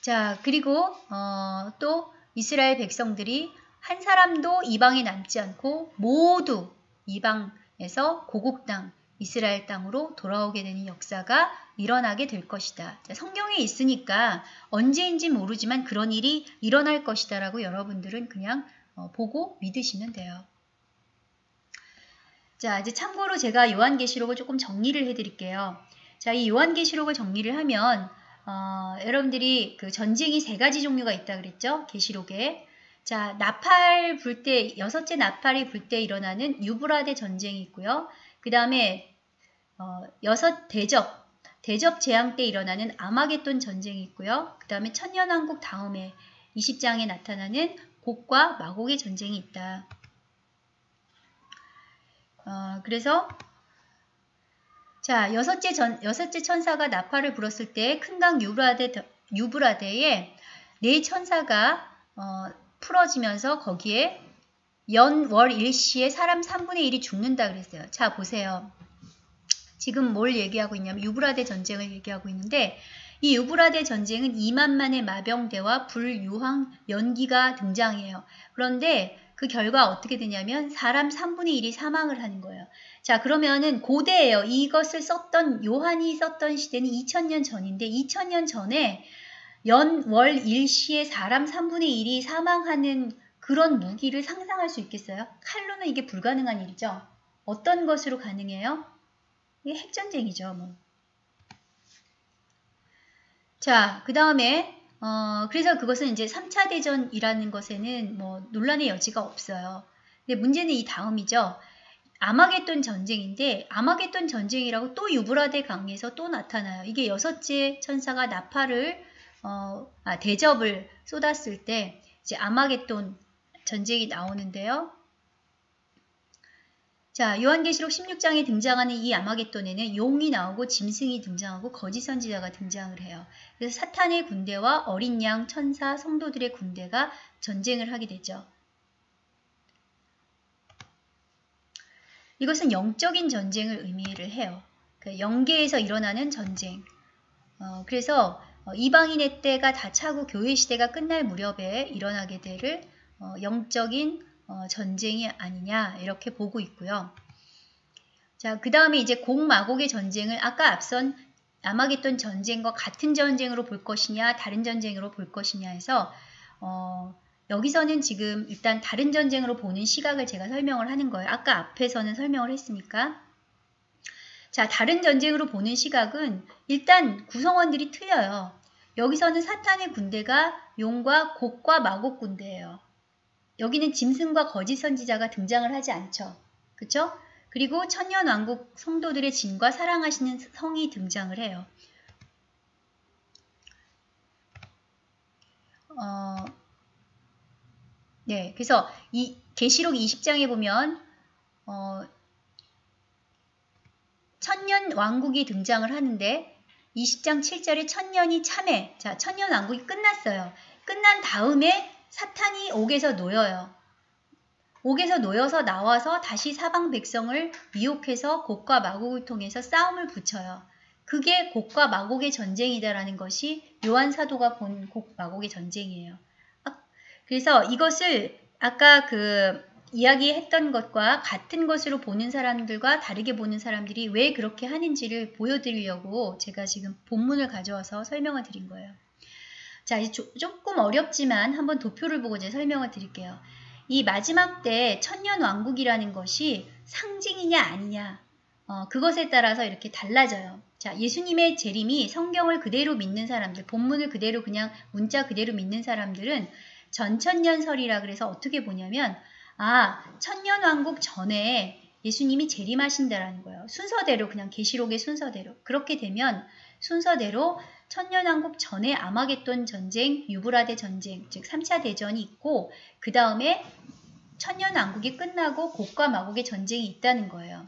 자, 그리고 어, 또 이스라엘 백성들이 한 사람도 이방에 남지 않고 모두 이방에서 고국 땅, 이스라엘 땅으로 돌아오게 되는 역사가 일어나게 될 것이다. 자, 성경에 있으니까 언제인지 모르지만 그런 일이 일어날 것이다 라고 여러분들은 그냥 어, 보고 믿으시면 돼요. 자, 이제 참고로 제가 요한계시록을 조금 정리를 해드릴게요. 자, 이 요한계시록을 정리를 하면 어, 여러분들이 그 전쟁이 세 가지 종류가 있다 그랬죠? 계시록에. 자, 나팔 불 때, 여섯째 나팔이 불 때 일어나는 유브라데 전쟁이 있고요. 그 다음에 어, 여섯 대접, 대접 재앙 때 일어나는 아마겟돈 전쟁이 있고요. 그 다음에 천년왕국 다음에 20장에 나타나는 곡과 마곡의 전쟁이 있다. 어, 그래서 자, 여섯째, 전, 여섯째 천사가 나팔을 불었을 때 큰 강 유브라데, 유브라데에 네 천사가 어, 풀어지면서 거기에 연, 월, 일시에 사람 3분의 1이 죽는다 그랬어요. 자, 보세요. 지금 뭘 얘기하고 있냐면 유브라데 전쟁을 얘기하고 있는데 이 유브라데 전쟁은 2만만의 마병대와 불유황 연기가 등장해요. 그런데 그 결과 어떻게 되냐면 사람 3분의 1이 사망을 하는 거예요. 자 그러면은 고대예요. 이것을 썼던 요한이 썼던 시대는 2000년 전인데 2000년 전에 연, 월, 일시에 사람 3분의 1이 사망하는 그런 무기를 상상할 수 있겠어요? 칼로는 이게 불가능한 일이죠. 어떤 것으로 가능해요? 이게 핵전쟁이죠. 뭐. 자, 그 다음에 어, 그래서 그것은 이제 3차 대전이라는 것에는 뭐 논란의 여지가 없어요. 근데 문제는 이 다음이죠. 아마겟돈 전쟁인데 아마겟돈 전쟁이라고 또 유브라데 강에서 또 나타나요. 이게 여섯째 천사가 나팔을 어, 아, 대접을 쏟았을 때 이제 아마겟돈 전쟁이 나오는데요. 자, 요한계시록 16장에 등장하는 이 아마겟돈에는 용이 나오고 짐승이 등장하고 거짓 선지자가 등장을 해요. 그래서 사탄의 군대와 어린 양, 천사, 성도들의 군대가 전쟁을 하게 되죠. 이것은 영적인 전쟁을 의미를 해요. 그 영계에서 일어나는 전쟁. 어, 그래서 어, 이방인의 때가 다 차고 교회 시대가 끝날 무렵에 일어나게 될 어, 영적인 어, 전쟁이 아니냐 이렇게 보고 있고요. 자, 그 다음에 이제 공마곡의 전쟁을 아까 앞선 아마겟돈 전쟁과 같은 전쟁으로 볼 것이냐 다른 전쟁으로 볼 것이냐 해서 어, 여기서는 지금 일단 다른 전쟁으로 보는 시각을 제가 설명을 하는 거예요. 아까 앞에서는 설명을 했으니까. 자, 다른 전쟁으로 보는 시각은 일단 구성원들이 틀려요. 여기서는 사탄의 군대가 용과 곡과 마곡 군대예요. 여기는 짐승과 거짓 선지자가 등장을 하지 않죠. 그쵸? 그리고 천년 왕국 성도들의 진과 사랑하시는 성이 등장을 해요. 어, 네, 그래서 이 계시록 20장에 보면 어, 천년 왕국이 등장을 하는데 20장 7절에 천년이 참해. 자, 천년 왕국이 끝났어요. 끝난 다음에 사탄이 옥에서 놓여요. 옥에서 놓여서 나와서 다시 사방 백성을 미혹해서 곡과 마곡을 통해서 싸움을 붙여요. 그게 곡과 마곡의 전쟁이다라는 것이 요한 사도가 본 곡 마곡의 전쟁이에요. 아, 그래서 이것을 아까 그 이야기했던 것과 같은 것으로 보는 사람들과 다르게 보는 사람들이 왜 그렇게 하는지를 보여드리려고 제가 지금 본문을 가져와서 설명을 드린 거예요. 자, 조, 조금 어렵지만 한번 도표를 보고 이제 설명을 드릴게요. 이 마지막 때 천년 왕국이라는 것이 상징이냐 아니냐 어, 그것에 따라서 이렇게 달라져요. 자, 예수님의 재림이 성경을 그대로 믿는 사람들, 본문을 그대로 그냥 문자 그대로 믿는 사람들은 전천년설이라 그래서 어떻게 보냐면 아, 천년 왕국 전에 예수님이 재림하신다라는 거예요. 순서대로 그냥 계시록의 순서대로. 그렇게 되면 순서대로 천년왕국 전에 아마겟돈 전쟁, 유브라데 전쟁, 즉 3차 대전이 있고 그 다음에 천년왕국이 끝나고 곡과 마곡의 전쟁이 있다는 거예요.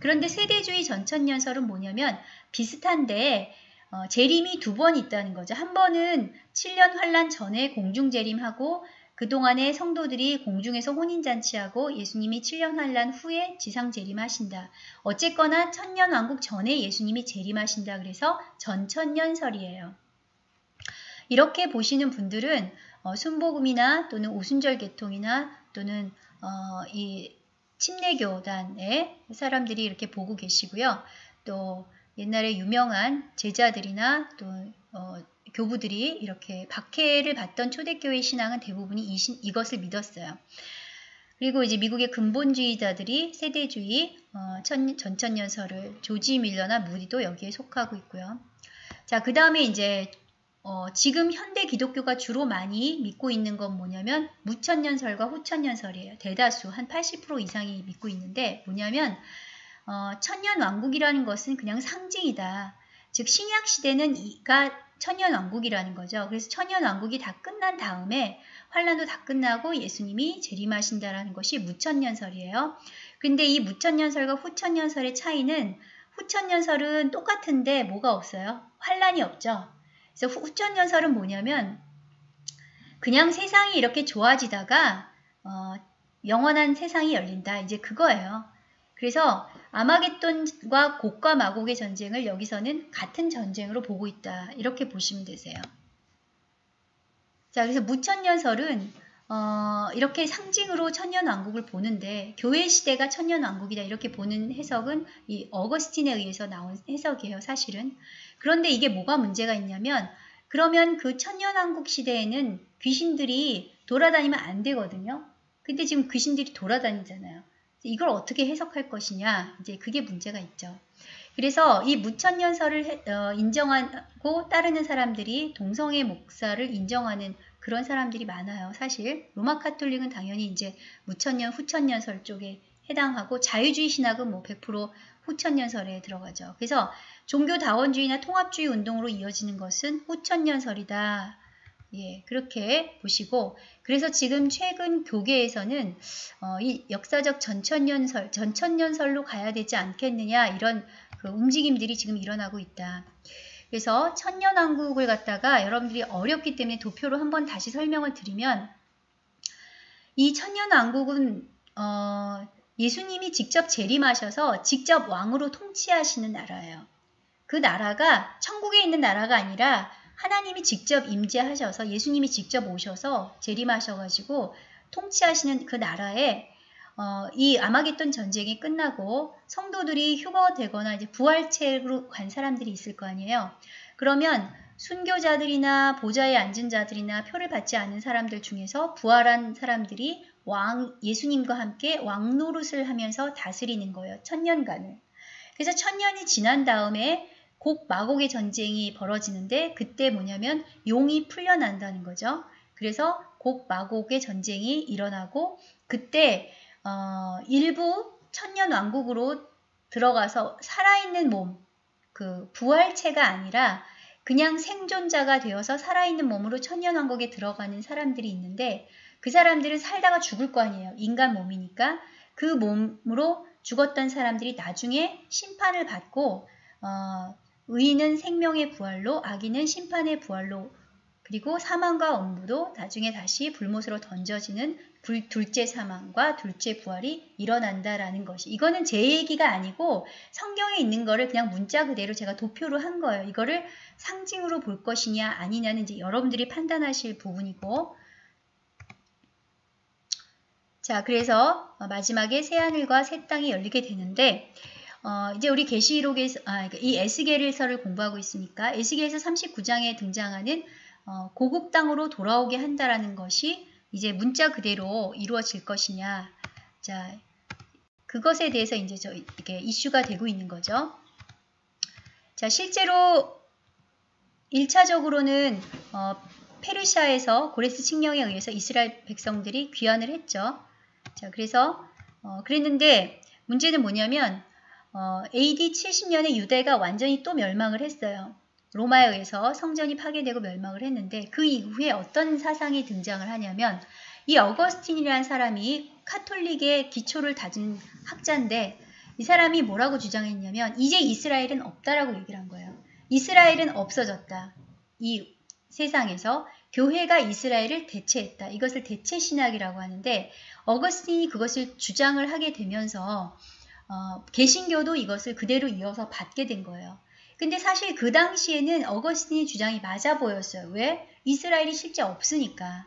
그런데 세대주의 전천년설은 뭐냐면 비슷한데 어, 재림이 두 번 있다는 거죠. 한 번은 7년 환란 전에 공중 재림하고 그동안에 성도들이 공중에서 혼인잔치하고 예수님이 7년 환란 후에 지상 재림하신다. 어쨌거나 천년 왕국 전에 예수님이 재림하신다. 그래서 전천년설이에요. 이렇게 보시는 분들은 어, 순복음이나 또는 오순절 계통이나 또는 어, 이 침례교단의 사람들이 이렇게 보고 계시고요. 또 옛날에 유명한 제자들이나 또 어, 교부들이 이렇게 박해를 받던 초대교회 신앙은 대부분이 이 신, 이것을 믿었어요. 그리고 이제 미국의 근본주의자들이 세대주의 어, 천, 전천년설을 조지 밀러나 무디도 여기에 속하고 있고요. 자, 그 다음에 이제 어, 지금 현대 기독교가 주로 많이 믿고 있는 건 뭐냐면 무천년설과 후천년설이에요. 대다수 한 80% 이상이 믿고 있는데 뭐냐면 어, 천년 왕국이라는 것은 그냥 상징이다. 즉 신약 시대는 이가 천년왕국이라는 거죠. 그래서 천년왕국이 다 끝난 다음에 환란도 다 끝나고 예수님이 재림하신다라는 것이 무천년설이에요. 근데 이 무천년설과 후천년설의 차이는 후천년설은 똑같은데 뭐가 없어요? 환란이 없죠. 그래서 후천년설은 뭐냐면 그냥 세상이 이렇게 좋아지다가 어, 영원한 세상이 열린다. 이제 그거예요. 그래서 아마겟돈과 곡과 마곡의 전쟁을 여기서는 같은 전쟁으로 보고 있다. 이렇게 보시면 되세요. 자, 그래서 무천년설은 어, 이렇게 상징으로 천년왕국을 보는데 교회 시대가 천년왕국이다 이렇게 보는 해석은 이 어거스틴에 의해서 나온 해석이에요. 사실은. 그런데 이게 뭐가 문제가 있냐면 그러면 그 천년왕국 시대에는 귀신들이 돌아다니면 안 되거든요. 근데 지금 귀신들이 돌아다니잖아요. 이걸 어떻게 해석할 것이냐 이제 그게 문제가 있죠. 그래서 이 무천년설을 어, 인정하고 따르는 사람들이 동성애 목사를 인정하는 그런 사람들이 많아요. 사실 로마 카톨릭은 당연히 이제 무천년 후천년설 쪽에 해당하고 자유주의 신학은 뭐 100% 후천년설에 들어가죠. 그래서 종교다원주의나 통합주의 운동으로 이어지는 것은 후천년설이다. 예, 그렇게 보시고 그래서 지금 최근 교계에서는 어, 이 역사적 전천년설, 전천년설로 가야 되지 않겠느냐 이런 그 움직임들이 지금 일어나고 있다. 그래서 천년왕국을 갖다가 여러분들이 어렵기 때문에 도표로 한번 다시 설명을 드리면 이 천년왕국은 어, 예수님이 직접 재림하셔서 직접 왕으로 통치하시는 나라예요. 그 나라가 천국에 있는 나라가 아니라 하나님이 직접 임재하셔서 예수님이 직접 오셔서 재림하셔가지고 통치하시는 그 나라에 어, 이 아마겟돈 전쟁이 끝나고 성도들이 휴거되거나 이제 부활체로 간 사람들이 있을 거 아니에요. 그러면 순교자들이나 보좌에 앉은 자들이나 표를 받지 않은 사람들 중에서 부활한 사람들이 왕 예수님과 함께 왕노릇을 하면서 다스리는 거예요. 천년간을. 그래서 천년이 지난 다음에 곡 마곡의 전쟁이 벌어지는데 그때 뭐냐면 용이 풀려난다는 거죠. 그래서 곡 마곡의 전쟁이 일어나고 그때 어, 일부 천년 왕국으로 들어가서 살아있는 몸, 그 부활체가 아니라 그냥 생존자가 되어서 살아있는 몸으로 천년 왕국에 들어가는 사람들이 있는데 그 사람들은 살다가 죽을 거 아니에요. 인간 몸이니까 그 몸으로 죽었던 사람들이 나중에 심판을 받고 어, 의인은 생명의 부활로 악인은 심판의 부활로 그리고 사망과 엄부도 나중에 다시 불못으로 던져지는 불, 둘째 사망과 둘째 부활이 일어난다라는 것이 이거는 제 얘기가 아니고 성경에 있는 거를 그냥 문자 그대로 제가 도표로 한 거예요. 이거를 상징으로 볼 것이냐 아니냐는 이제 여러분들이 판단하실 부분이고 자 그래서 마지막에 새 하늘과 새 땅이 열리게 되는데 어, 이제 우리 계시록에서 아, 그러니까 이 에스겔서를 공부하고 있으니까 에스겔서 39장에 등장하는 어, 고국 땅으로 돌아오게 한다라는 것이 이제 문자 그대로 이루어질 것이냐. 자, 그것에 대해서 이제 저 이렇게 이슈가 되고 있는 거죠. 자, 실제로 1차적으로는 어, 페르시아에서 고레스 칙령에 의해서 이스라엘 백성들이 귀환을 했죠. 자, 그래서 어, 그랬는데 문제는 뭐냐면 어, AD 70년에 유대가 완전히 또 멸망을 했어요. 로마에 의해서 성전이 파괴되고 멸망을 했는데 그 이후에 어떤 사상이 등장을 하냐면 이 어거스틴이라는 사람이 카톨릭의 기초를 다진 학자인데 이 사람이 뭐라고 주장했냐면 이제 이스라엘은 없다라고 얘기를 한 거예요. 이스라엘은 없어졌다. 이 세상에서 교회가 이스라엘을 대체했다. 이것을 대체 신학이라고 하는데 어거스틴이 그것을 주장을 하게 되면서 어, 개신교도 이것을 그대로 이어서 받게 된 거예요. 근데 사실 그 당시에는 어거스틴의 주장이 맞아 보였어요. 왜? 이스라엘이 실제 없으니까.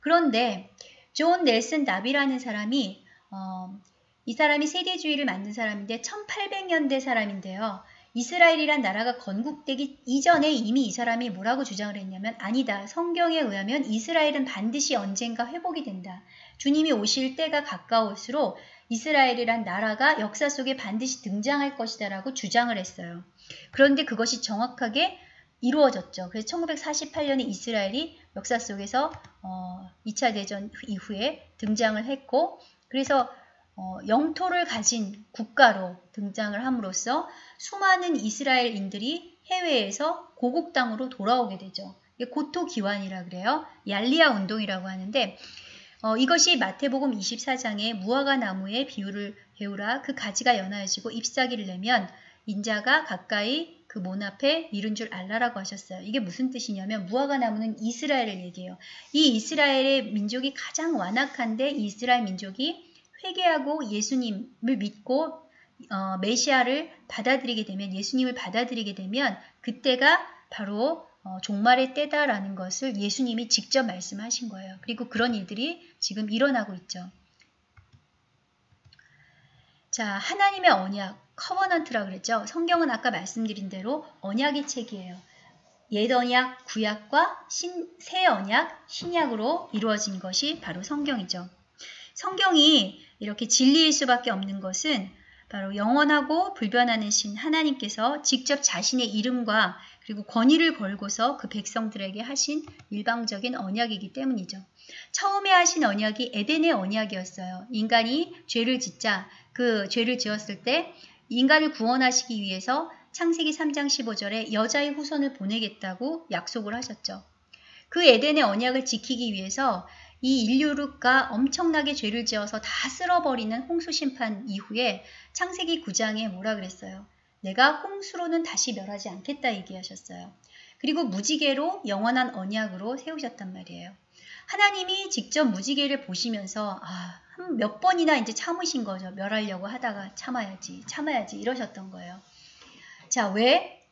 그런데 존 넬슨 다비라는 사람이 어, 이 사람이 세대주의를 만든 사람인데 1800년대 사람인데요. 이스라엘이란 나라가 건국되기 이전에 이미 이 사람이 뭐라고 주장을 했냐면 아니다. 성경에 의하면 이스라엘은 반드시 언젠가 회복이 된다. 주님이 오실 때가 가까울수록 이스라엘이란 나라가 역사 속에 반드시 등장할 것이다 라고 주장을 했어요. 그런데 그것이 정확하게 이루어졌죠. 그래서 1948년에 이스라엘이 역사 속에서 어, 2차 대전 이후에 등장을 했고 그래서 어, 영토를 가진 국가로 등장을 함으로써 수많은 이스라엘인들이 해외에서 고국 땅으로 돌아오게 되죠. 고토 기환이라 그래요. 얄리아 운동이라고 하는데 어, 이것이 마태복음 24장에 무화과 나무의 비유를 배우라 그 가지가 연하여지고 잎사귀를 내면 인자가 가까이 그문 앞에 이른 줄 알라라고 하셨어요. 이게 무슨 뜻이냐면 무화과 나무는 이스라엘을 얘기해요. 이 이스라엘의 민족이 가장 완악한데 이스라엘 민족이 회개하고 예수님을 믿고 어, 메시아를 받아들이게 되면 예수님을 받아들이게 되면 그때가 바로 어, 종말의 때다라는 것을 예수님이 직접 말씀하신 거예요. 그리고 그런 일들이 지금 일어나고 있죠. 자, 하나님의 언약, 커버넌트라 그랬죠. 성경은 아까 말씀드린 대로 언약의 책이에요. 옛 언약, 구약과 신, 새 언약, 신약으로 이루어진 것이 바로 성경이죠. 성경이 이렇게 진리일 수밖에 없는 것은 바로 영원하고 불변하는 신 하나님께서 직접 자신의 이름과 그리고 권위를 걸고서 그 백성들에게 하신 일방적인 언약이기 때문이죠. 처음에 하신 언약이 에덴의 언약이었어요. 인간이 죄를 짓자 그 죄를 지었을 때 인간을 구원하시기 위해서 창세기 3장 15절에 여자의 후손을 보내겠다고 약속을 하셨죠. 그 에덴의 언약을 지키기 위해서 이 인류가 엄청나게 죄를 지어서 다 쓸어버리는 홍수 심판 이후에 창세기 9장에 뭐라 그랬어요? 내가 홍수로는 다시 멸하지 않겠다 얘기하셨어요. 그리고 무지개로 영원한 언약으로 세우셨단 말이에요. 하나님이 직접 무지개를 보시면서 아, 몇 번이나 이제 참으신 거죠. 멸하려고 하다가 참아야지, 참아야지 이러셨던 거예요. 자, 왜?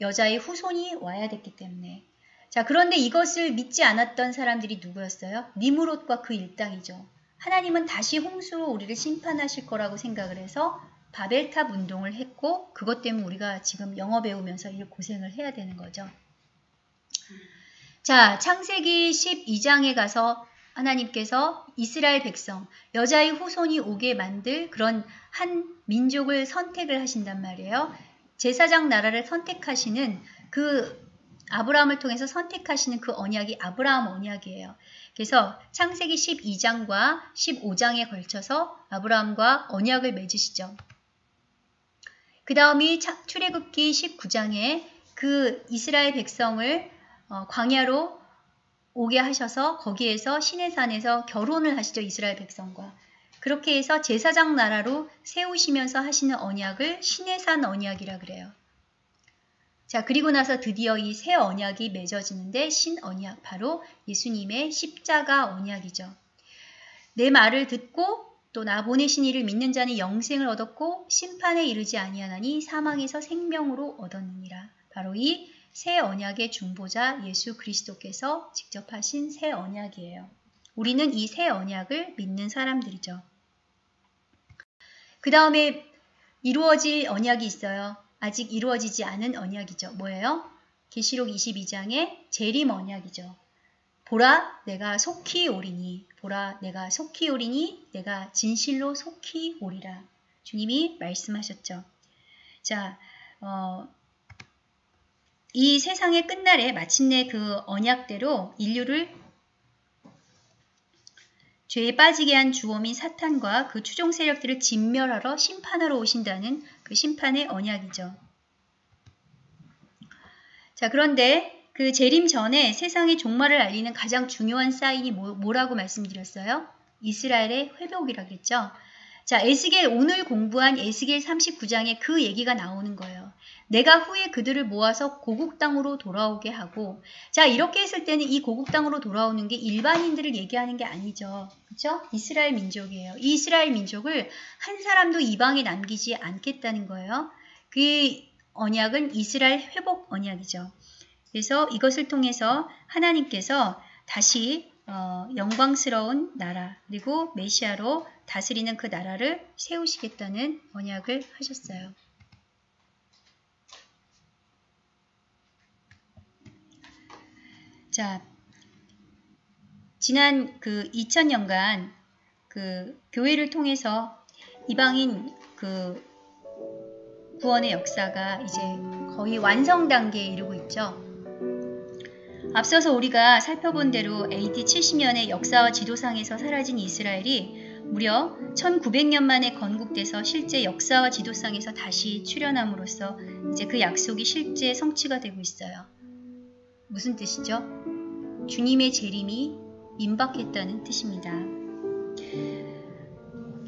여자의 후손이 와야 됐기 때문에. 자, 그런데 이것을 믿지 않았던 사람들이 누구였어요? 니무롯과 그 일당이죠. 하나님은 다시 홍수로 우리를 심판하실 거라고 생각을 해서 바벨탑 운동을 했고 그것 때문에 우리가 지금 영어 배우면서 이 고생을 해야 되는 거죠. 자, 창세기 12장에 가서 하나님께서 이스라엘 백성, 여자의 후손이 오게 만들 그런 한 민족을 선택을 하신단 말이에요. 제사장 나라를 선택하시는 그 아브라함을 통해서 선택하시는 그 언약이 아브라함 언약이에요. 그래서 창세기 12장과 15장에 걸쳐서 아브라함과 언약을 맺으시죠. 그 다음이 출애굽기 19장에 그 이스라엘 백성을 어, 광야로 오게 하셔서 거기에서 시내산에서 결혼을 하시죠. 이스라엘 백성과. 그렇게 해서 제사장 나라로 세우시면서 하시는 언약을 시내산 언약이라 그래요. 자, 그리고 나서 드디어 이 새 언약이 맺어지는데 신 언약, 바로 예수님의 십자가 언약이죠. 내 말을 듣고 또 나 보내신 이를 믿는 자는 영생을 얻었고 심판에 이르지 아니하나니 사망에서 생명으로 얻었느니라. 바로 이 새 언약의 중보자 예수 그리스도께서 직접 하신 새 언약이에요. 우리는 이 새 언약을 믿는 사람들이죠. 그 다음에 이루어질 언약이 있어요. 아직 이루어지지 않은 언약이죠. 뭐예요? 계시록 22장의 재림 언약이죠. 보라 내가 속히 오리니 보라 내가 속히 오리니 내가 진실로 속히 오리라. 주님이 말씀하셨죠. 자, 어, 이 세상의 끝날에 마침내 그 언약대로 인류를 죄에 빠지게 한 주범인 사탄과 그 추종 세력들을 진멸하러 심판하러 오신다는 그 심판의 언약이죠. 자, 그런데 그 재림 전에 세상의 종말을 알리는 가장 중요한 사인이 뭐, 라고 말씀드렸어요? 이스라엘의 회복이라 그랬죠. 자, 에스겔 오늘 공부한 에스겔 39장에 그 얘기가 나오는 거예요. 내가 후에 그들을 모아서 고국 땅으로 돌아오게 하고 자 이렇게 했을 때는 이 고국 땅으로 돌아오는 게 일반인들을 얘기하는 게 아니죠. 그렇죠? 이스라엘 민족이에요. 이 이스라엘 민족을 한 사람도 이방에 남기지 않겠다는 거예요. 그 언약은 이스라엘 회복 언약이죠. 그래서 이것을 통해서 하나님께서 다시 어, 영광스러운 나라 그리고 메시아로 다스리는 그 나라를 세우시겠다는 언약을 하셨어요. 자, 지난 그 2000년간 그 교회를 통해서 이방인 그 구원의 역사가 이제 거의 완성 단계에 이르고 있죠. 앞서서 우리가 살펴본 대로 AD 70년의 역사와 지도상에서 사라진 이스라엘이 무려 1900년 만에 건국돼서 실제 역사와 지도상에서 다시 출현함으로써 이제 그 약속이 실제 성취가 되고 있어요. 무슨 뜻이죠? 주님의 재림이 임박했다는 뜻입니다.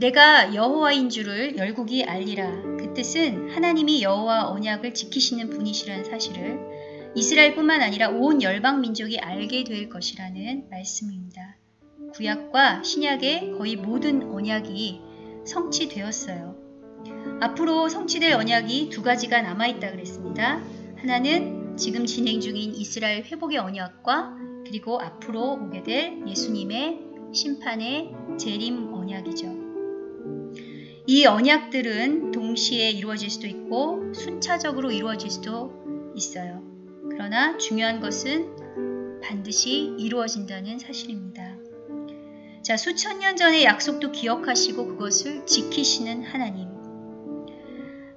내가 여호와인 줄을 열국이 알리라. 그 뜻은 하나님이 여호와 언약을 지키시는 분이시라는 사실을 이스라엘뿐만 아니라 온 열방 민족이 알게 될 것이라는 말씀입니다. 구약과 신약의 거의 모든 언약이 성취되었어요. 앞으로 성취될 언약이 두 가지가 남아있다 그랬습니다. 하나는 지금 진행 중인 이스라엘 회복의 언약과 그리고 앞으로 오게 될 예수님의 심판의 재림 언약이죠. 이 언약들은 동시에 이루어질 수도 있고 순차적으로 이루어질 수도 있어요. 그러나 중요한 것은 반드시 이루어진다는 사실입니다. 자, 수천 년 전의 약속도 기억하시고 그것을 지키시는 하나님.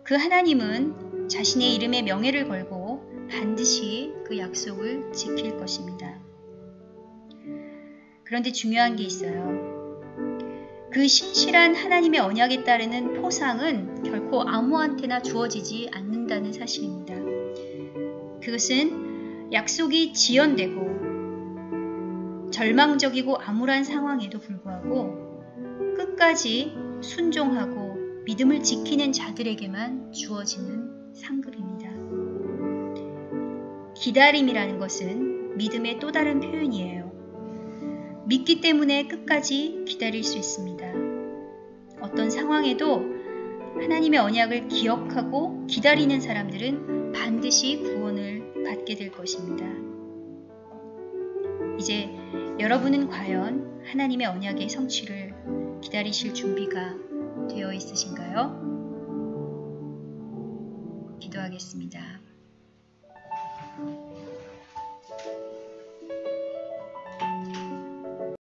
그 하나님은 자신의 이름에 명예를 걸고 반드시 그 약속을 지킬 것입니다. 그런데 중요한 게 있어요. 그 신실한 하나님의 언약에 따르는 포상은 결코 아무한테나 주어지지 않는다는 사실입니다. 그것은 약속이 지연되고 절망적이고 암울한 상황에도 불구하고 끝까지 순종하고 믿음을 지키는 자들에게만 주어지는 상급입니다. 기다림이라는 것은 믿음의 또 다른 표현이에요. 믿기 때문에 끝까지 기다릴 수 있습니다. 어떤 상황에도 하나님의 언약을 기억하고 기다리는 사람들은 반드시 구원을 받게 될 것입니다. 이제 여러분은 과연 하나님의 언약의 성취를 기다리실 준비가 되어 있으신가요? 기도하겠습니다.